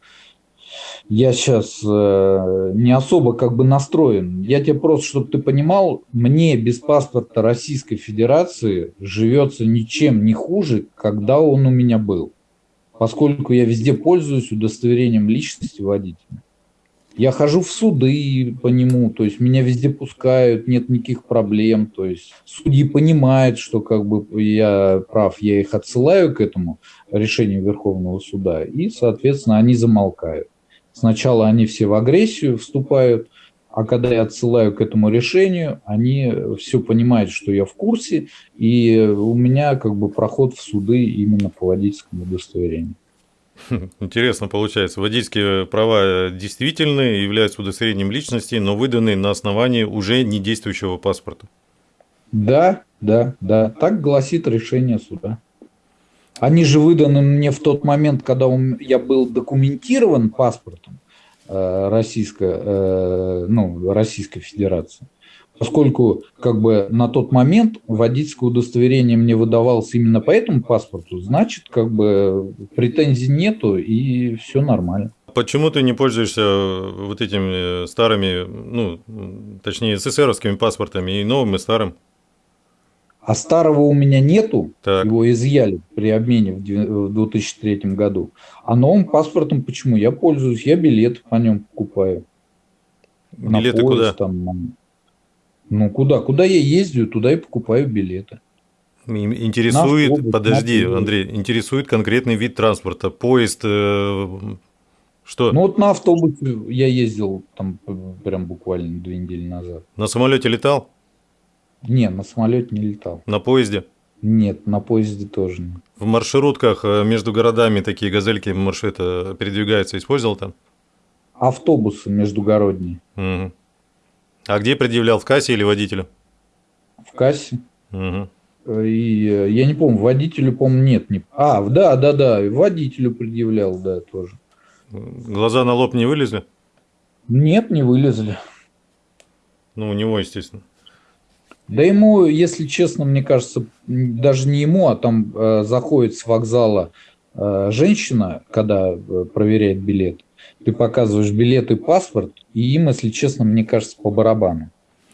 B: я сейчас э, не особо как бы настроен. Я тебе просто, чтобы ты понимал, мне без паспорта Российской Федерации живется ничем не хуже, когда он у меня был. Поскольку я везде пользуюсь удостоверением личности водителя. Я хожу в суды по нему, то есть меня везде пускают, нет никаких проблем. То есть судьи понимают, что как бы я прав, я их отсылаю к этому решению Верховного суда, и, соответственно, они замолкают. Сначала они все в агрессию вступают, а когда я отсылаю к этому решению, они все понимают, что я в курсе, и у меня как бы проход в суды именно по водительскому удостоверению. <laughs>
A: Интересно получается. Водительские права действительны, являются удостоверением личности, но выданы на основании уже не действующего паспорта.
B: Да, да, да. Так гласит решение суда. Они же выданы мне в тот момент, когда я был документирован паспортом э, Российской, э, ну, Российской Федерации поскольку как бы на тот момент водительское удостоверение мне выдавалось именно по этому паспорту, значит, как бы претензий нету и все нормально.
A: Почему ты не пользуешься вот этими старыми, ну, точнее, СССРовскими паспортами и новым, и старым?
B: А старого у меня нету, так. его изъяли при обмене в 2003 году. А новым паспортом почему? Я пользуюсь, я билеты по нем покупаю.
A: Билеты поезд, куда? Там,
B: ну, куда? Куда я ездю, туда и покупаю билеты.
A: Интересует, автобус, подожди, Андрей, интересует конкретный вид транспорта, поезд, э, что?
B: Ну вот на автобусе я ездил там прям буквально две недели назад.
A: На самолете летал?
B: Не, на самолете не летал.
A: На поезде?
B: Нет, на поезде тоже нет.
A: В маршрутках э, между городами такие газельки маршрута передвигаются, использовал там?
B: Автобусы междугородние.
A: Угу. А где предъявлял, в кассе или водителю?
B: В кассе. Угу. И э, я не помню, водителю, по-моему, нет. Не... А, да, да, да, водителю предъявлял, да, тоже.
A: Глаза на лоб не вылезли?
B: Нет, не вылезли.
A: Ну, у него, естественно.
B: Да ему, если честно, мне кажется, даже не ему, а там э, заходит с вокзала э, женщина, когда э, проверяет билет ты показываешь билет и паспорт, и им, если честно, мне кажется, по барабану.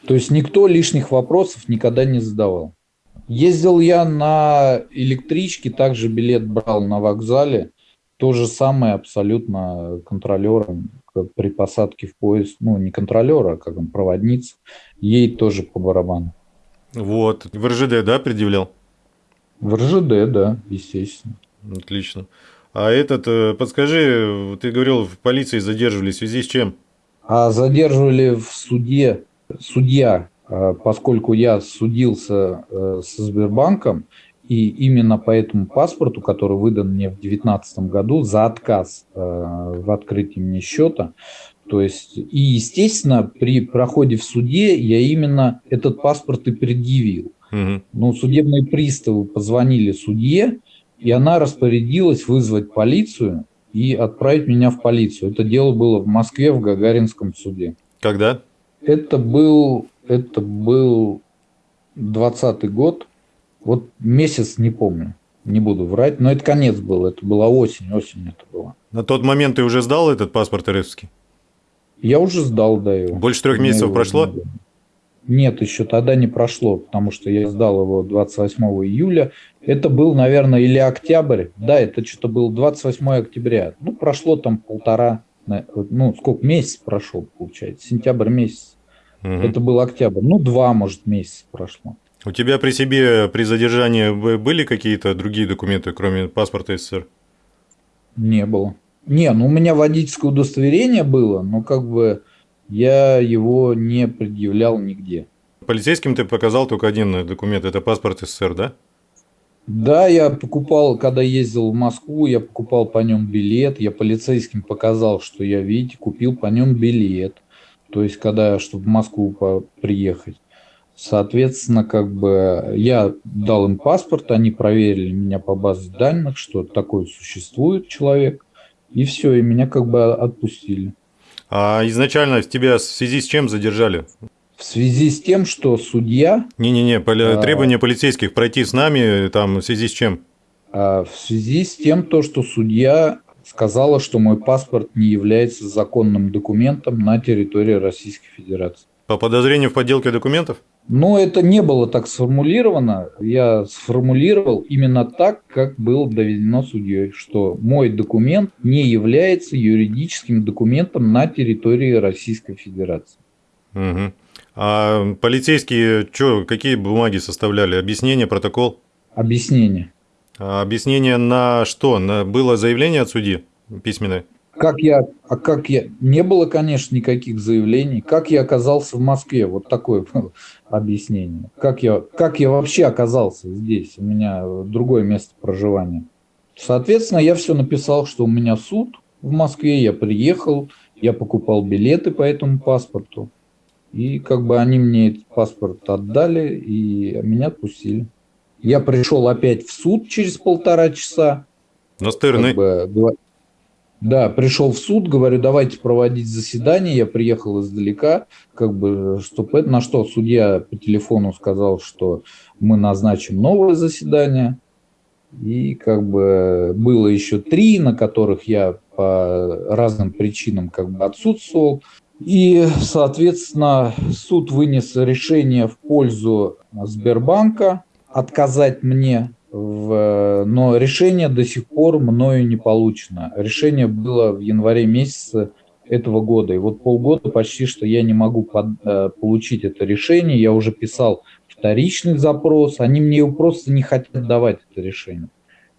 B: То есть никто лишних вопросов никогда не задавал. Ездил я на электричке, также билет брал на вокзале. То же самое абсолютно контролером при посадке в поезд. Ну, не контролера, а как он, проводница. Ей тоже по барабану.
A: Вот. В РЖД, да, предъявлял?
B: В РЖД, да, естественно.
A: Отлично. А этот, э, подскажи, ты говорил, в полиции задерживали в связи с чем?
B: А задерживали в суде, судья, а, поскольку я судился э, со Сбербанком, и именно по этому паспорту, который выдан мне в 2019 году за отказ э, в открытии мне счета, то есть, и, естественно, при проходе в суде я именно этот паспорт и предъявил. Угу. Ну, судебные приставы позвонили судье, и она распорядилась вызвать полицию и отправить меня в полицию. Это дело было в Москве, в Гагаринском суде.
A: Когда?
B: Это был, это был 20 год. Вот месяц не помню, не буду врать, но это конец был, это была осень, осень это была.
A: На тот момент ты уже сдал этот паспорт РФский?
B: Я уже сдал, да, его.
A: Больше трех месяцев прошло?
B: Не нет, еще тогда не прошло, потому что я сдал его 28 июля. Это был, наверное, или октябрь. Да, это что-то был 28 октября. Ну, прошло там полтора, ну, сколько, месяц прошел, получается, сентябрь месяц. Угу. Это был октябрь. Ну, два, может, месяца прошло.
A: У тебя при себе при задержании были какие-то другие документы, кроме паспорта СССР?
B: Не было. Не, ну у меня водительское удостоверение было, но как бы я его не предъявлял нигде.
A: Полицейским ты показал только один документ, это паспорт СССР, да?
B: Да, я покупал, когда ездил в Москву, я покупал по нем билет, я полицейским показал, что я, видите, купил по нем билет. То есть, когда, чтобы в Москву приехать. Соответственно, как бы я дал им паспорт, они проверили меня по базе данных, что такой существует человек, и все, и меня как бы отпустили.
A: А изначально тебя в связи с чем задержали?
B: В связи с тем, что судья...
A: Не-не-не, а... требования полицейских пройти с нами, там, в связи с чем?
B: А, в связи с тем, то, что судья сказала, что мой паспорт не является законным документом на территории Российской Федерации.
A: По подозрению в подделке документов?
B: Но это не было так сформулировано. Я сформулировал именно так, как было доведено судьей, что мой документ не является юридическим документом на территории Российской Федерации.
A: Угу. А полицейские что, какие бумаги составляли? Объяснение, протокол?
B: Объяснение.
A: А объяснение на что? На, было заявление от судьи письменное?
B: Как я, а как я, не было, конечно, никаких заявлений. Как я оказался в Москве? Вот такое объяснение. Как я, как я вообще оказался здесь? У меня другое место проживания. Соответственно, я все написал, что у меня суд в Москве, я приехал, я покупал билеты по этому паспорту. И как бы они мне этот паспорт отдали, и меня отпустили. Я пришел опять в суд через полтора часа.
A: Настырный. Как бы,
B: да, пришел в суд, говорю, давайте проводить заседание. Я приехал издалека, как бы, чтобы на что судья по телефону сказал, что мы назначим новое заседание. И как бы было еще три, на которых я по разным причинам как бы отсутствовал. И, соответственно, суд вынес решение в пользу Сбербанка отказать мне в, но решение до сих пор мною не получено. Решение было в январе месяце этого года. И вот полгода почти что я не могу под, э, получить это решение. Я уже писал вторичный запрос. Они мне его просто не хотят давать, это решение.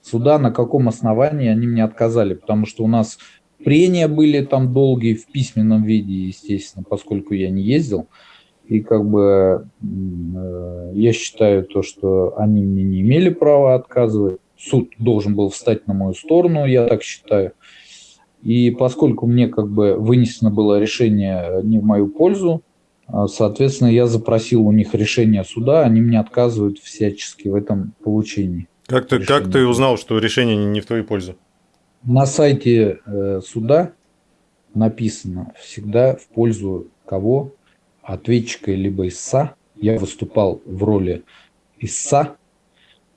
B: Суда на каком основании они мне отказали? Потому что у нас прения были там долгие в письменном виде, естественно, поскольку я не ездил. И как бы э, я считаю то, что они мне не имели права отказывать. Суд должен был встать на мою сторону, я так считаю. И поскольку мне как бы вынесено было решение не в мою пользу, а, соответственно, я запросил у них решение суда, они мне отказывают всячески в этом получении.
A: Как ты, как ты узнал, что решение не в твою пользу?
B: На сайте э, суда написано всегда в пользу кого? Ответчика либо ИСА. Я выступал в роли ИСА,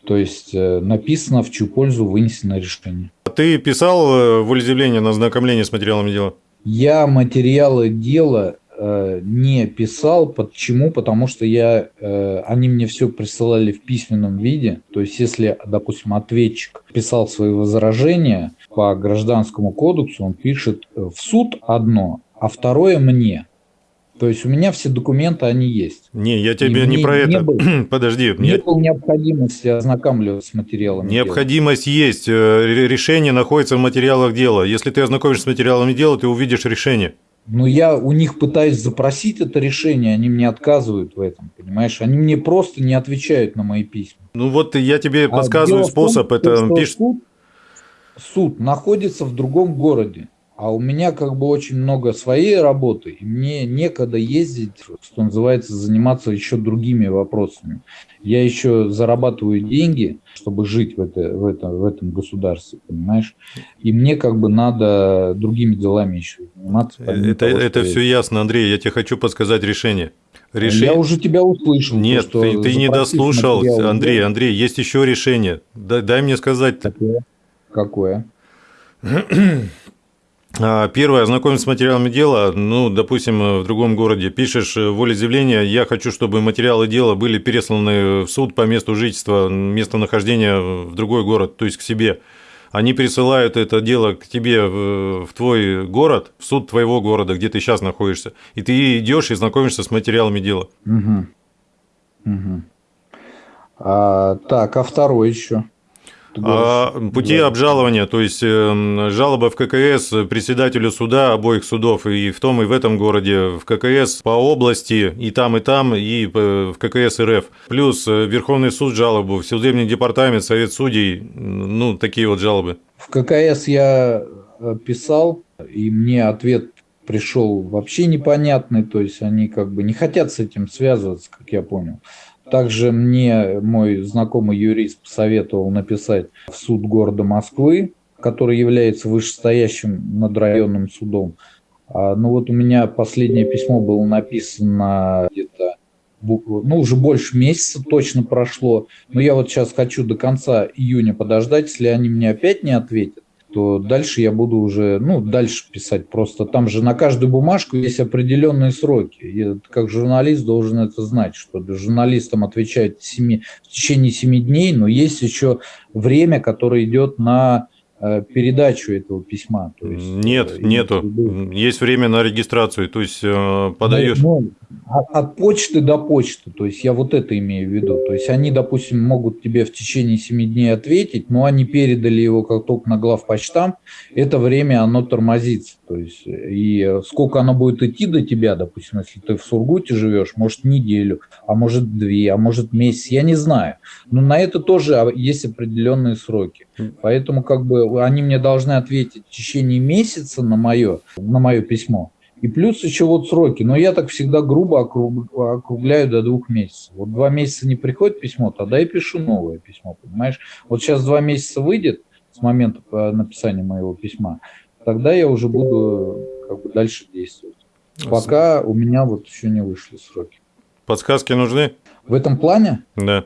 B: то есть э, написано, в чью пользу вынесено решение.
A: А ты писал э, волеизъявление на ознакомление с материалами дела?
B: Я материалы дела э, не писал. Почему? Потому что я, э, они мне все присылали в письменном виде. То есть, если, допустим, ответчик писал свои возражения по гражданскому кодексу, он пишет в суд одно, а второе мне. То есть у меня все документы, они есть.
A: Не, я тебе не про это.
B: Был, <clears throat>
A: Подожди.
B: Не я... было необходимости ознакомливаться с материалами
A: Необходимость дела. есть. Э, решение находится в материалах дела. Если ты ознакомишься с материалами дела, ты увидишь решение.
B: Но я у них пытаюсь запросить это решение, они мне отказывают в этом, понимаешь? Они мне просто не отвечают на мои письма.
A: Ну вот я тебе а подсказываю способ. Том, это пишет...
B: суд, суд находится в другом городе. А у меня как бы очень много своей работы, и мне некогда ездить, что называется, заниматься еще другими вопросами. Я еще зарабатываю деньги, чтобы жить в, это, в, это, в этом государстве, понимаешь? И мне как бы надо другими делами еще заниматься.
A: Это, того, это все я... ясно, Андрей, я тебе хочу подсказать решение.
B: Решение... Я уже тебя услышал.
A: Нет, то, ты, ты не дослушал, Андрей, Андрей, есть еще решение. Дай, дай мне сказать.
B: Какое? Какое? <clears throat>
A: А, первое, ознакомиться с материалами дела, ну, допустим, в другом городе, пишешь волеизъявление, я хочу, чтобы материалы дела были пересланы в суд по месту жительства, местонахождения в другой город, то есть к себе. Они присылают это дело к тебе в твой город, в суд твоего города, где ты сейчас находишься, и ты идешь и знакомишься с материалами дела.
B: Угу. Угу. А, так, а второй еще?
A: А, пути да. обжалования, то есть эм, жалоба в ККС председателю суда обоих судов и в том и в этом городе, в ККС по области и там и там, и в ККС РФ. Плюс э, Верховный суд жалобу, в судебный департамент, Совет судей, ну, такие вот жалобы.
B: В ККС я э, писал, и мне ответ пришел вообще непонятный, то есть они как бы не хотят с этим связываться, как я понял. Также мне мой знакомый юрист посоветовал написать в суд города Москвы, который является вышестоящим над районным судом. А, ну вот у меня последнее письмо было написано где-то ну, уже больше месяца точно прошло. Но я вот сейчас хочу до конца июня подождать. Если они мне опять не ответят, то дальше я буду уже, ну, дальше писать. Просто там же на каждую бумажку есть определенные сроки. И как журналист должен это знать, что журналистам отвечают 7, в течение 7 дней, но есть еще время, которое идет на Э, передачу этого письма.
A: То есть, Нет, э, нету. Есть время на регистрацию, то есть э, подаешь. Ну,
B: от, от почты до почты, то есть я вот это имею в виду. То есть они, допустим, могут тебе в течение 7 дней ответить, но они передали его как только на главпочтам, это время оно тормозится. То есть и сколько оно будет идти до тебя, допустим, если ты в Сургуте живешь, может неделю, а может две, а может месяц, я не знаю. Но на это тоже есть определенные сроки. Поэтому как бы они мне должны ответить в течение месяца на мое, на мое письмо. И плюс еще вот сроки. Но я так всегда грубо округляю до двух месяцев. Вот два месяца не приходит письмо, тогда я пишу новое письмо, понимаешь? Вот сейчас два месяца выйдет с момента написания моего письма, тогда я уже буду как бы дальше действовать. Пока у меня вот еще не вышли сроки.
A: Подсказки нужны?
B: В этом плане?
A: Да.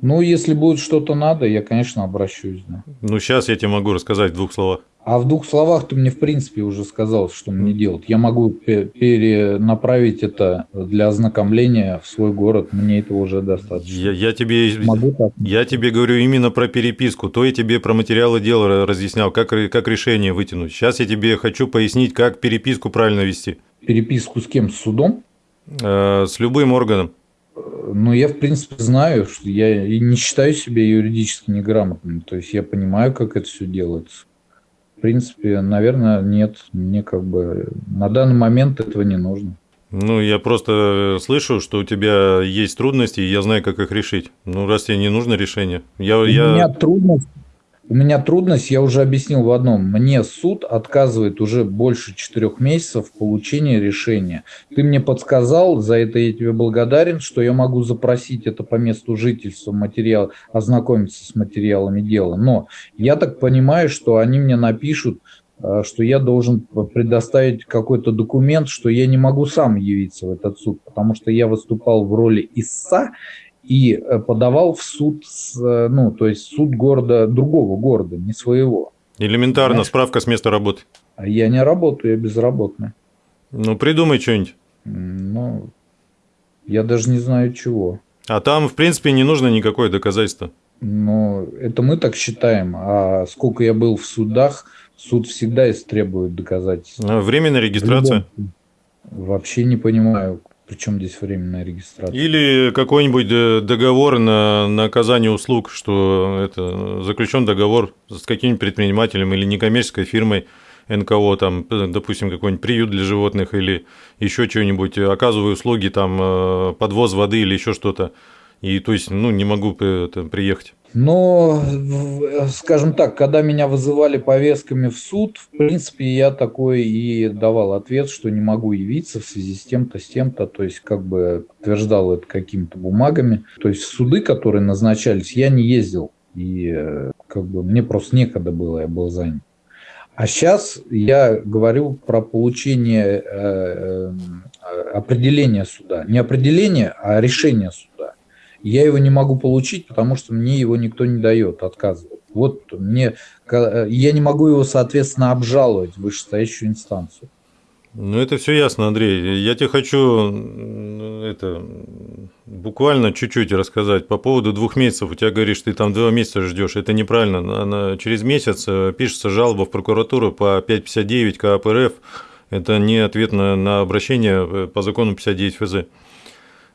B: Ну, если будет что-то надо, я, конечно, обращусь. Да.
A: Ну, сейчас я тебе могу рассказать в двух словах.
B: А в двух словах ты мне, в принципе, уже сказал, что мне делать. Я могу перенаправить это для ознакомления в свой город. Мне этого уже достаточно.
A: Я, я, тебе, могу так? я тебе говорю именно про переписку. То я тебе про материалы дела разъяснял, как, как решение вытянуть. Сейчас я тебе хочу пояснить, как переписку правильно вести.
B: Переписку с кем? С судом?
A: Э, с любым органом.
B: Ну, я, в принципе, знаю, что я не считаю себя юридически неграмотным. То есть я понимаю, как это все делается. В принципе, наверное, нет. Мне как бы на данный момент этого не нужно.
A: Ну, я просто слышу, что у тебя есть трудности, и я знаю, как их решить. Ну, раз тебе не нужно решение. Я,
B: у я... меня трудность у меня трудность, я уже объяснил в одном. Мне суд отказывает уже больше четырех месяцев в получении решения. Ты мне подсказал, за это я тебе благодарен, что я могу запросить это по месту жительства, материал, ознакомиться с материалами дела. Но я так понимаю, что они мне напишут, э, что я должен предоставить какой-то документ, что я не могу сам явиться в этот суд, потому что я выступал в роли ИСА, и э, подавал в суд, э, ну, то есть суд города, другого города, не своего.
A: Элементарно, Понимаешь? справка с места работы.
B: А я не работаю, я безработный.
A: Ну, придумай что-нибудь.
B: Ну, я даже не знаю чего.
A: А там, в принципе, не нужно никакое доказательство.
B: Ну, это мы так считаем. А сколько я был в судах, суд всегда истребует доказательства.
A: А временная регистрация?
B: Вообще не понимаю, причем здесь временная регистрация?
A: Или какой-нибудь договор на, на оказание услуг, что это заключен договор с каким-нибудь предпринимателем или некоммерческой фирмой НКО, там, допустим, какой-нибудь приют для животных или еще что-нибудь, оказываю услуги, там, э, подвоз воды или еще что-то. И то есть, ну, не могу это, приехать.
B: Но, скажем так, когда меня вызывали повестками в суд, в принципе, я такой и давал ответ, что не могу явиться в связи с тем-то, с тем-то, то есть как бы подтверждал это какими-то бумагами. То есть суды, которые назначались, я не ездил, и э, как бы мне просто некогда было, я был занят. А сейчас я говорю про получение э, э, определения суда. Не определение, а решение суда. Я его не могу получить, потому что мне его никто не дает, отказывает. Вот мне, я не могу его, соответственно, обжаловать в вышестоящую инстанцию.
A: Ну, это все ясно, Андрей. Я тебе хочу это, буквально чуть-чуть рассказать по поводу двух месяцев. У тебя говоришь, ты там два месяца ждешь. Это неправильно. Она, через месяц э, пишется жалоба в прокуратуру по 559 КАП РФ. Это не ответ на, на обращение э, по закону 59 ФЗ.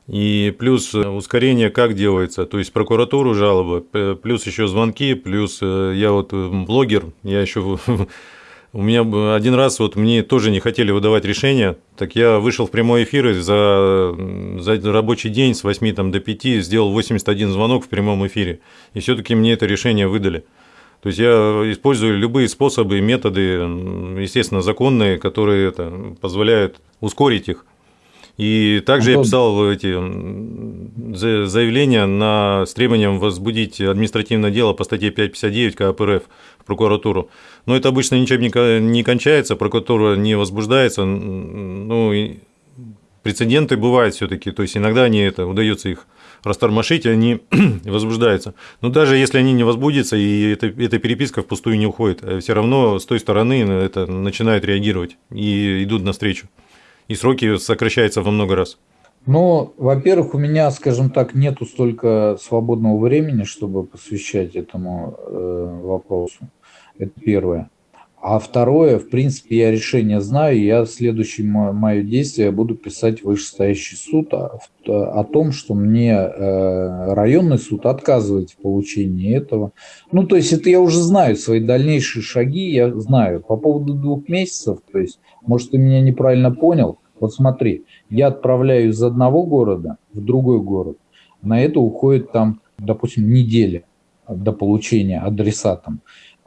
A: И плюс э, ускорение как делается, то есть прокуратуру жалобы, плюс еще звонки, плюс э, я вот э, блогер, я еще <laughs> у меня один раз вот мне тоже не хотели выдавать решение, так я вышел в прямой эфир и за, за рабочий день с 8 там, до 5 сделал 81 звонок в прямом эфире, и все-таки мне это решение выдали. То есть я использую любые способы, методы, естественно, законные, которые это, позволяют ускорить их. И также Антон. я писал эти заявления на, с требованием возбудить административное дело по статье 559 КАП РФ в прокуратуру. Но это обычно ничем не кончается, прокуратура не возбуждается. Ну, и прецеденты бывают все-таки, то есть иногда они это удается их растормошить, и они <clears throat> возбуждаются. Но даже если они не возбудятся, и эта, эта переписка впустую не уходит, э, все равно с той стороны это начинают реагировать и идут навстречу. И сроки сокращаются во много раз.
B: Ну, во-первых, у меня, скажем так, нету столько свободного времени, чтобы посвящать этому э, вопросу. Это первое. А второе, в принципе, я решение знаю, я следующее мое действие буду писать в вышестоящий суд о, о том, что мне э, районный суд отказывает в получении этого. Ну, то есть это я уже знаю, свои дальнейшие шаги я знаю. По поводу двух месяцев, то есть, может, ты меня неправильно понял. Вот смотри, я отправляю из одного города в другой город. На это уходит там, допустим, неделя до получения адресатом.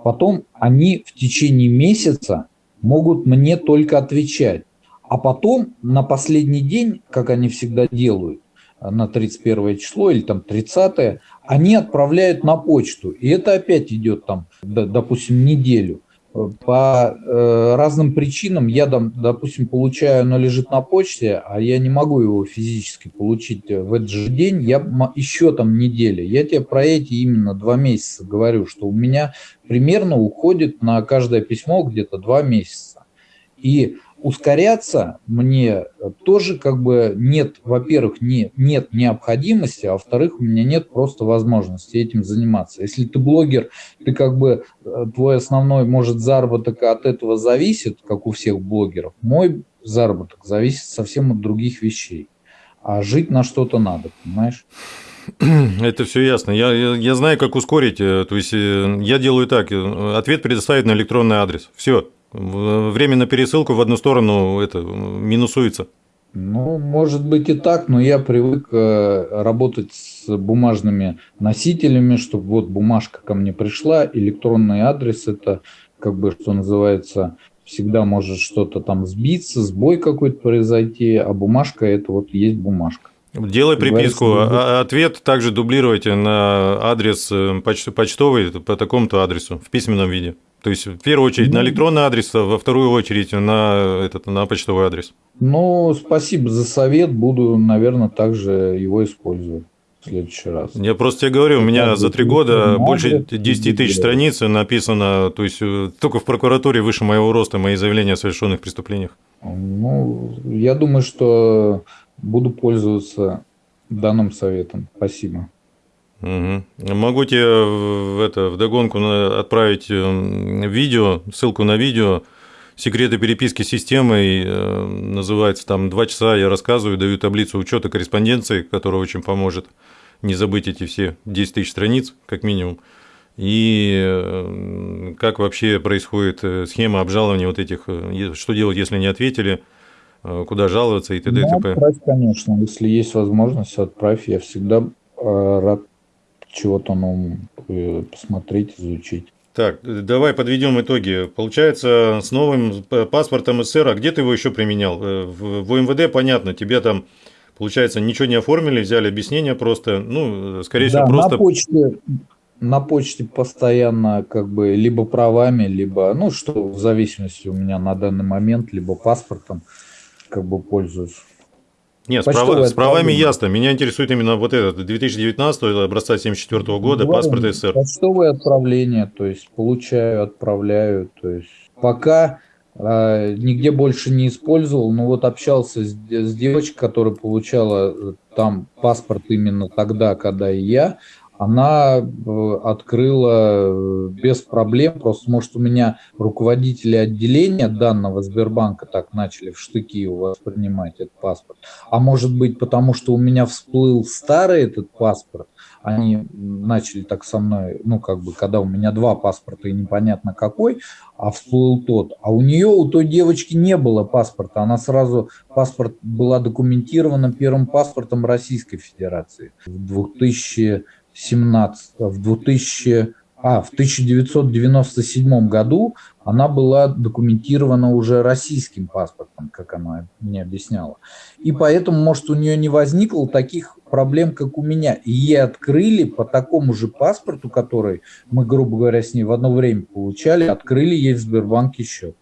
B: Потом они в течение месяца могут мне только отвечать. А потом на последний день, как они всегда делают, на 31 число или там 30, они отправляют на почту. И это опять идет там, допустим, неделю по э, разным причинам я, допустим, получаю, оно лежит на почте, а я не могу его физически получить в этот же день, я еще там неделя. Я тебе про эти именно два месяца говорю, что у меня примерно уходит на каждое письмо где-то два месяца. И ускоряться мне тоже как бы нет, во-первых, не, нет необходимости, а во-вторых, у меня нет просто возможности этим заниматься. Если ты блогер, ты как бы, э, твой основной, может, заработок от этого зависит, как у всех блогеров. Мой заработок зависит совсем от других вещей. А жить на что-то надо, понимаешь? <clears throat>
A: Это все ясно. Я, я, знаю, как ускорить. Э, то есть э, я делаю так: ответ предоставить на электронный адрес. Все. Время на пересылку в одну сторону это минусуется.
B: Ну, может быть и так, но я привык э, работать с бумажными носителями, чтобы вот бумажка ко мне пришла, электронный адрес это как бы, что называется, всегда может что-то там сбиться, сбой какой-то произойти, а бумажка это вот есть бумажка.
A: Делай приписку. А ответ также дублируйте на адрес э, почтовый по такому-то адресу в письменном виде. То есть, в первую очередь, ну, на электронный адрес, а во вторую очередь на, этот, на почтовый адрес.
B: Ну, спасибо за совет. Буду, наверное, также его использовать в следующий раз.
A: Я просто тебе говорю, у меня за три года больше 10 тысяч страниц написано, то есть, э, только в прокуратуре выше моего роста мои заявления о совершенных преступлениях.
B: Ну, я думаю, что буду пользоваться данным советом. Спасибо.
A: Угу. Могу тебе в, это, в догонку отправить э, видео, ссылку на видео «Секреты переписки с системой». Э, называется там «Два часа я рассказываю, даю таблицу учета корреспонденции», которая очень поможет не забыть эти все 10 тысяч страниц, как минимум. И э, как вообще происходит схема обжалования вот этих, что делать, если не ответили, куда жаловаться и т.д.
B: Ну, отправь, конечно, если есть возможность, отправь. Я всегда рад чего-то новому э, посмотреть, изучить.
A: Так, давай подведем итоги. Получается, с новым паспортом СССР, а где ты его еще применял? Э, в, МВД, понятно, тебе там, получается, ничего не оформили, взяли объяснение просто, ну, скорее да, всего, просто...
B: на почте, на почте постоянно как бы либо правами, либо, ну, что в зависимости у меня на данный момент, либо паспортом как бы пользуюсь.
A: Нет, с, прав... с правами ясно. Меня интересует именно вот этот 2019 образца 74 года Говорим, паспорт СССР.
B: Почтовое отправление, то есть получаю, отправляю. То есть пока э, нигде больше не использовал, но вот общался с, с девочкой, которая получала э, там паспорт именно тогда, когда и я она э, открыла э, без проблем, просто может у меня руководители отделения данного Сбербанка так начали в штыки воспринимать этот паспорт, а может быть потому, что у меня всплыл старый этот паспорт, они начали так со мной, ну как бы, когда у меня два паспорта и непонятно какой, а всплыл тот, а у нее, у той девочки не было паспорта, она сразу, паспорт была документирована первым паспортом Российской Федерации в 2000 17, в 2011 А, в 1997 году она была документирована уже российским паспортом, как она мне объясняла. И поэтому, может, у нее не возникло таких проблем, как у меня. И ей открыли по такому же паспорту, который мы, грубо говоря, с ней в одно время получали, открыли ей в Сбербанке счет.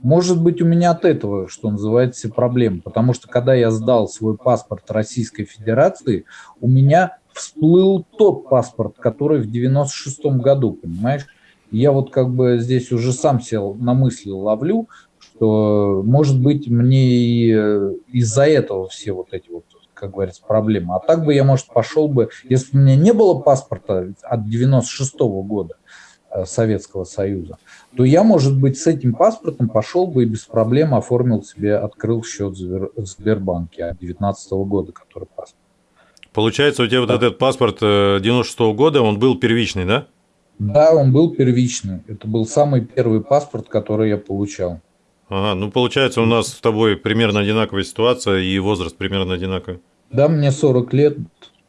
B: Может быть, у меня от этого, что называется, проблема. Потому что, когда я сдал свой паспорт Российской Федерации, у меня всплыл тот паспорт, который в 96 году, понимаешь? Я вот как бы здесь уже сам сел на мысли ловлю, что, может быть, мне и э, из-за этого все вот эти вот, как говорится, проблемы. А так бы я, может, пошел бы, если бы у меня не было паспорта от 96 -го года э, Советского Союза, то я, может быть, с этим паспортом пошел бы и без проблем оформил себе, открыл счет в Сбербанке от 19 -го года, который паспорт.
A: Получается, у тебя вот этот паспорт 96 -го года, он был первичный, да?
B: Да, он был первичный. Это был самый первый паспорт, который я получал.
A: Ага, ну получается, у нас с тобой примерно одинаковая ситуация и возраст примерно одинаковый.
B: Да, мне 40 лет.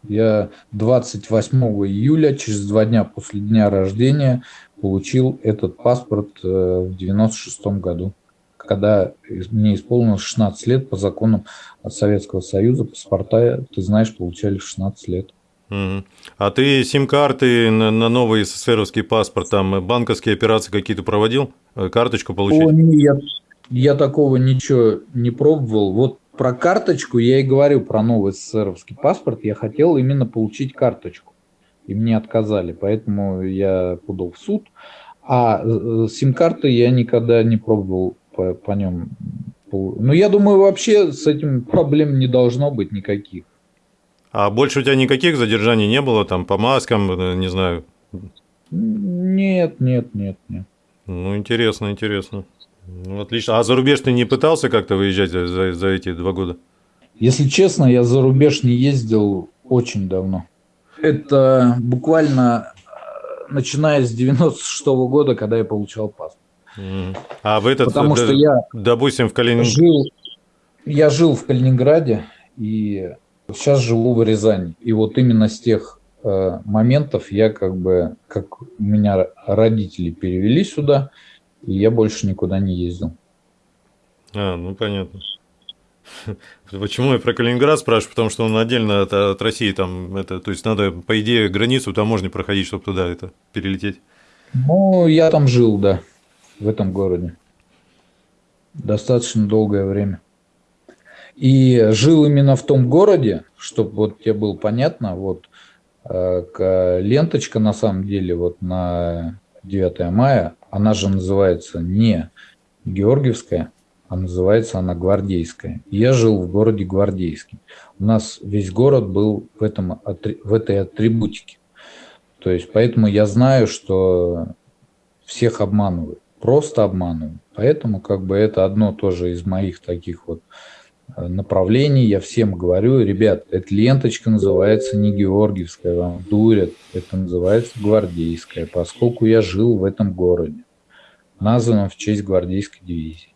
B: Я 28 июля, через два дня после дня рождения, получил этот паспорт э, в 96 году когда мне исполнилось 16 лет по законам Советского Союза, паспорта, ты знаешь, получали 16 лет.
A: А ты сим-карты на, на новый СССРовский паспорт, там банковские операции какие-то проводил? Э, карточку получить? О,
B: нет, я такого ничего не пробовал. Вот про карточку я и говорю, про новый СССРовский паспорт. Я хотел именно получить карточку. И мне отказали, поэтому я подал в суд. А э, сим-карты я никогда не пробовал по, по нем. Ну, я думаю, вообще с этим проблем не должно быть никаких.
A: А больше у тебя никаких задержаний не было, там, по маскам, э, не знаю?
B: Нет, нет, нет, нет.
A: Ну, интересно, интересно. Ну, отлично. А за рубеж ты не пытался как-то выезжать за, за эти два года?
B: Если честно, я за рубеж не ездил очень давно. Это буквально э, начиная с 96 -го года, когда я получал паспорт.
A: А в этот, Потому что я, допустим, в Калининграде...
B: Жил, я жил в Калининграде и сейчас живу в Рязани. И вот именно с тех э, моментов я как бы, как меня родители перевели сюда, и я больше никуда не ездил.
A: А, ну понятно. Почему я про Калининград спрашиваю? Потому что он отдельно от, от России, там, это, то есть надо, по идее, границу таможни проходить, чтобы туда это перелететь.
B: Ну, я там жил, да в этом городе. Достаточно долгое время. И жил именно в том городе, чтобы вот тебе было понятно, вот э, ленточка на самом деле вот на 9 мая, она же называется не Георгиевская, а называется она Гвардейская. я жил в городе Гвардейский. У нас весь город был в, этом, в этой атрибутике. То есть поэтому я знаю, что всех обманывают просто обманывают. Поэтому как бы это одно тоже из моих таких вот э, направлений. Я всем говорю, ребят, эта ленточка называется не Георгиевская, вам дурят, это называется Гвардейская, поскольку я жил в этом городе, названном в честь Гвардейской дивизии.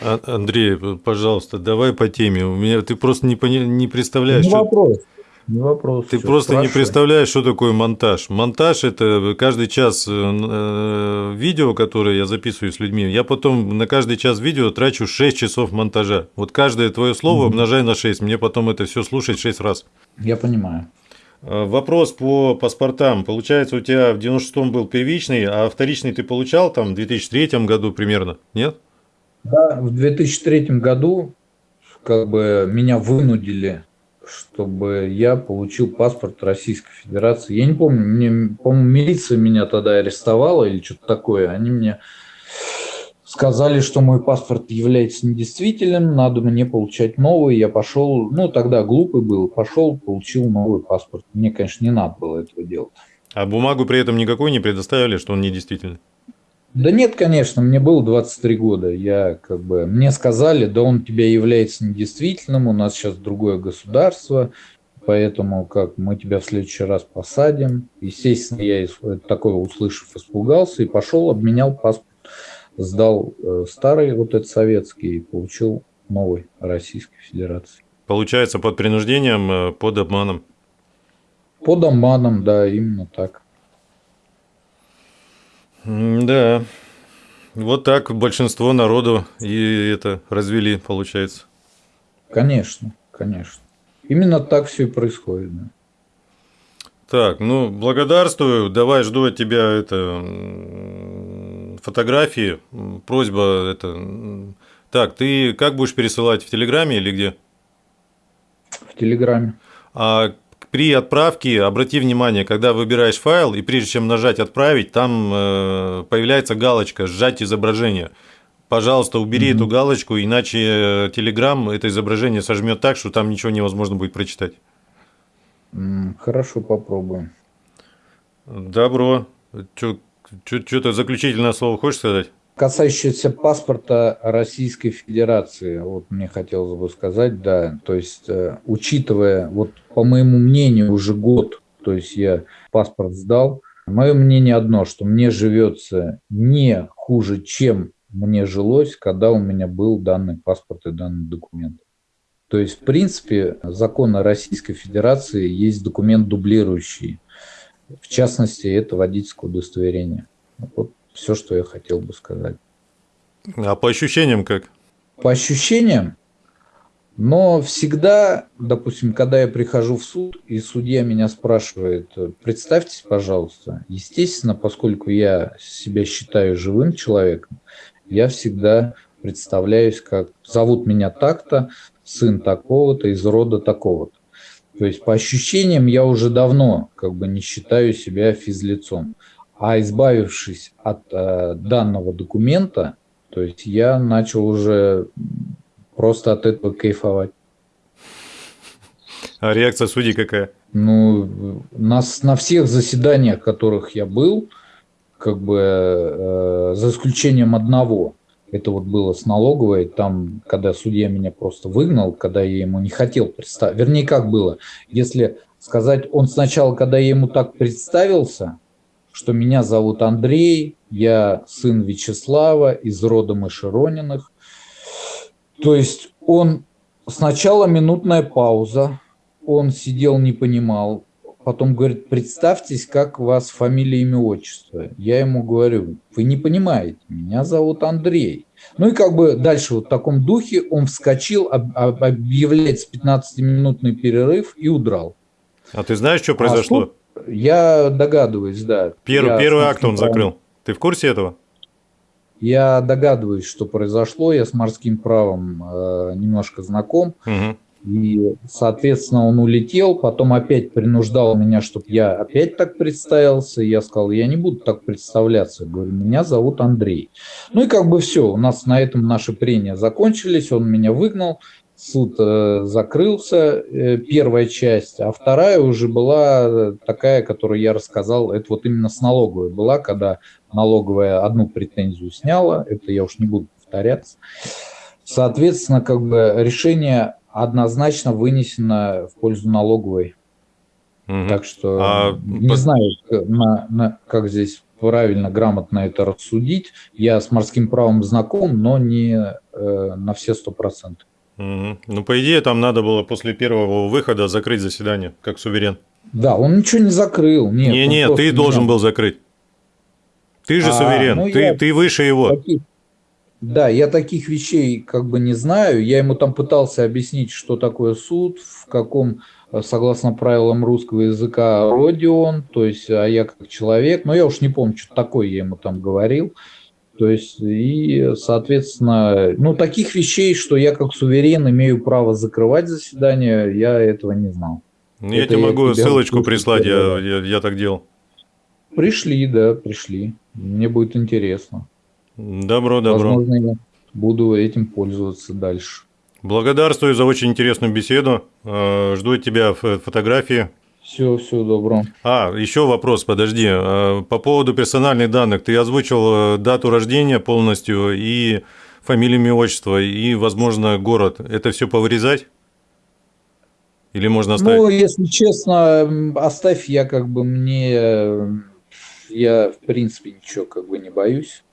A: А, Андрей, пожалуйста, давай по теме. У меня ты просто не, не представляешь. Не
B: что... вопрос. Не вопрос.
A: Ты просто спрашивай. не представляешь, что такое монтаж. Монтаж – это каждый час э, видео, которое я записываю с людьми, я потом на каждый час видео трачу 6 часов монтажа. Вот каждое твое слово угу. умножай на 6, мне потом это все слушать 6 раз.
B: Я понимаю.
A: Э, вопрос по паспортам. Получается, у тебя в 96-м был первичный, а вторичный ты получал там в 2003 году примерно, нет?
B: Да, в 2003 году как бы меня вынудили чтобы я получил паспорт Российской Федерации. Я не помню, мне, по-моему, милиция меня тогда арестовала или что-то такое. Они мне сказали, что мой паспорт является недействительным, надо мне получать новый. Я пошел, ну тогда глупый был, пошел, получил новый паспорт. Мне, конечно, не надо было этого делать.
A: А бумагу при этом никакой не предоставили, что он недействительный?
B: Да нет, конечно, мне было 23 года. Я как бы мне сказали, да он тебя является недействительным, у нас сейчас другое государство, поэтому как мы тебя в следующий раз посадим. Естественно, я такое услышав, испугался и пошел, обменял паспорт, сдал э, старый вот этот советский и получил новый Российской Федерации.
A: Получается под принуждением, э, под обманом.
B: Под обманом, да, именно так.
A: Да. Вот так большинство народу и это развели, получается.
B: Конечно, конечно. Именно так все и происходит. Да.
A: Так, ну, благодарствую. Давай жду от тебя это фотографии. Просьба это. Так, ты как будешь пересылать в Телеграме или где?
B: В Телеграме.
A: А при отправке обрати внимание, когда выбираешь файл, и прежде чем нажать «Отправить», там э, появляется галочка «Сжать изображение». Пожалуйста, убери mm-hmm. эту галочку, иначе Telegram это изображение сожмет так, что там ничего невозможно будет прочитать.
B: Хорошо, попробуем.
A: Добро. Что-то заключительное слово хочешь сказать?
B: Касающееся паспорта Российской Федерации, вот мне хотелось бы сказать, да, то есть, э, учитывая, вот по моему мнению, уже год, то есть я паспорт сдал, мое мнение одно, что мне живется не хуже, чем мне жилось, когда у меня был данный паспорт и данный документ. То есть, в принципе, закон о Российской Федерации есть документ дублирующий. В частности, это водительское удостоверение. Вот все, что я хотел бы сказать.
A: А по ощущениям как?
B: По ощущениям, но всегда, допустим, когда я прихожу в суд, и судья меня спрашивает, представьтесь, пожалуйста, естественно, поскольку я себя считаю живым человеком, я всегда представляюсь как зовут меня так-то, сын такого-то, из рода такого-то. То есть по ощущениям я уже давно как бы не считаю себя физлицом. А избавившись от э, данного документа, то есть я начал уже просто от этого кайфовать.
A: А реакция судей какая?
B: Ну, на, на всех заседаниях, которых я был, как бы э, за исключением одного, это вот было с налоговой, там, когда судья меня просто выгнал, когда я ему не хотел представить. Вернее, как было, если сказать, он сначала, когда я ему так представился, что меня зовут Андрей, я сын Вячеслава из рода Мышерониных. То есть он сначала минутная пауза, он сидел, не понимал, потом говорит, представьтесь, как у вас фамилия, имя, отчество. Я ему говорю, вы не понимаете, меня зовут Андрей. Ну и как бы дальше вот в таком духе он вскочил, объявляет 15-минутный перерыв и удрал.
A: А ты знаешь, что произошло? А тут
B: я догадываюсь, да.
A: Первый, первый акт он закрыл. Ты в курсе этого?
B: Я догадываюсь, что произошло. Я с морским правом э, немножко знаком. Угу. И, соответственно, он улетел, потом опять принуждал меня, чтобы я опять так представился. Я сказал, я не буду так представляться. Говорю, меня зовут Андрей. Ну и как бы все, у нас на этом наши прения закончились, он меня выгнал суд э, закрылся, э, первая часть, а вторая уже была такая, которую я рассказал, это вот именно с налоговой была, когда налоговая одну претензию сняла, это я уж не буду повторяться. Соответственно, как бы решение однозначно вынесено в пользу налоговой. Угу. Так что а... не знаю, на, на, как здесь правильно, грамотно это рассудить. Я с морским правом знаком, но не э, на все сто процентов.
A: Угу. Ну, по идее, там надо было после первого выхода закрыть заседание, как суверен.
B: Да, он ничего не закрыл.
A: Нет, не, не, ты не должен был закрыть. Ты же а, суверен, ну, ты, я... ты выше его.
B: Таких... Да, я таких вещей как бы не знаю. Я ему там пытался объяснить, что такое суд, в каком, согласно правилам русского языка, роде он, то есть, а я как человек. Но я уж не помню, что такое я ему там говорил. То есть, и, соответственно, ну, таких вещей, что я как суверен имею право закрывать заседание, я этого не знал.
A: Ну, я тебе могу я ссылочку прислать, я, я, я так делал.
B: Пришли, да, пришли. Мне будет интересно.
A: Добро, добро.
B: Возможно, я буду этим пользоваться дальше.
A: Благодарствую за очень интересную беседу. Э, жду от тебя фотографии
B: все, все добро.
A: А, еще вопрос, подожди. А, по поводу персональных данных. Ты озвучил э, дату рождения полностью и фамилию, имя, отчество, и, возможно, город. Это все повырезать? Или можно оставить?
B: Ну, если честно, оставь, я как бы мне... Я, в принципе, ничего как бы не боюсь,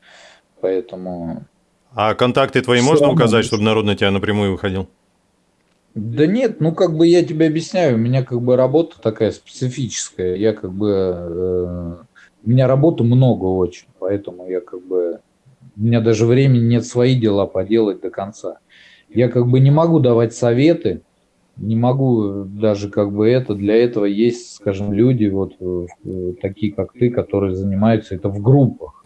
B: поэтому...
A: А контакты твои все можно указать, чтобы народ на тебя напрямую выходил?
B: Да нет, ну как бы я тебе объясняю, у меня как бы работа такая специфическая. Я как бы э, У меня работы много очень, поэтому я как бы... У меня даже времени нет свои дела поделать до конца. Я как бы не могу давать советы, не могу даже как бы это, для этого есть, скажем, люди вот э, такие, как ты, которые занимаются это в группах.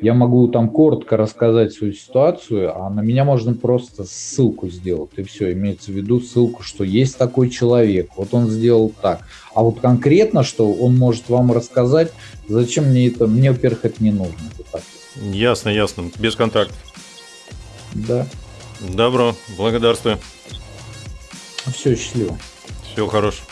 B: Я могу там коротко рассказать свою ситуацию, а на меня можно просто ссылку сделать. И все, имеется в виду ссылку, что есть такой человек, вот он сделал так. А вот конкретно, что он может вам рассказать, зачем мне это? Мне, во-первых, это не нужно.
A: Ясно, ясно. Без контактов.
B: Да.
A: Добро, благодарствую.
B: Все, счастливо.
A: Всего хорошего.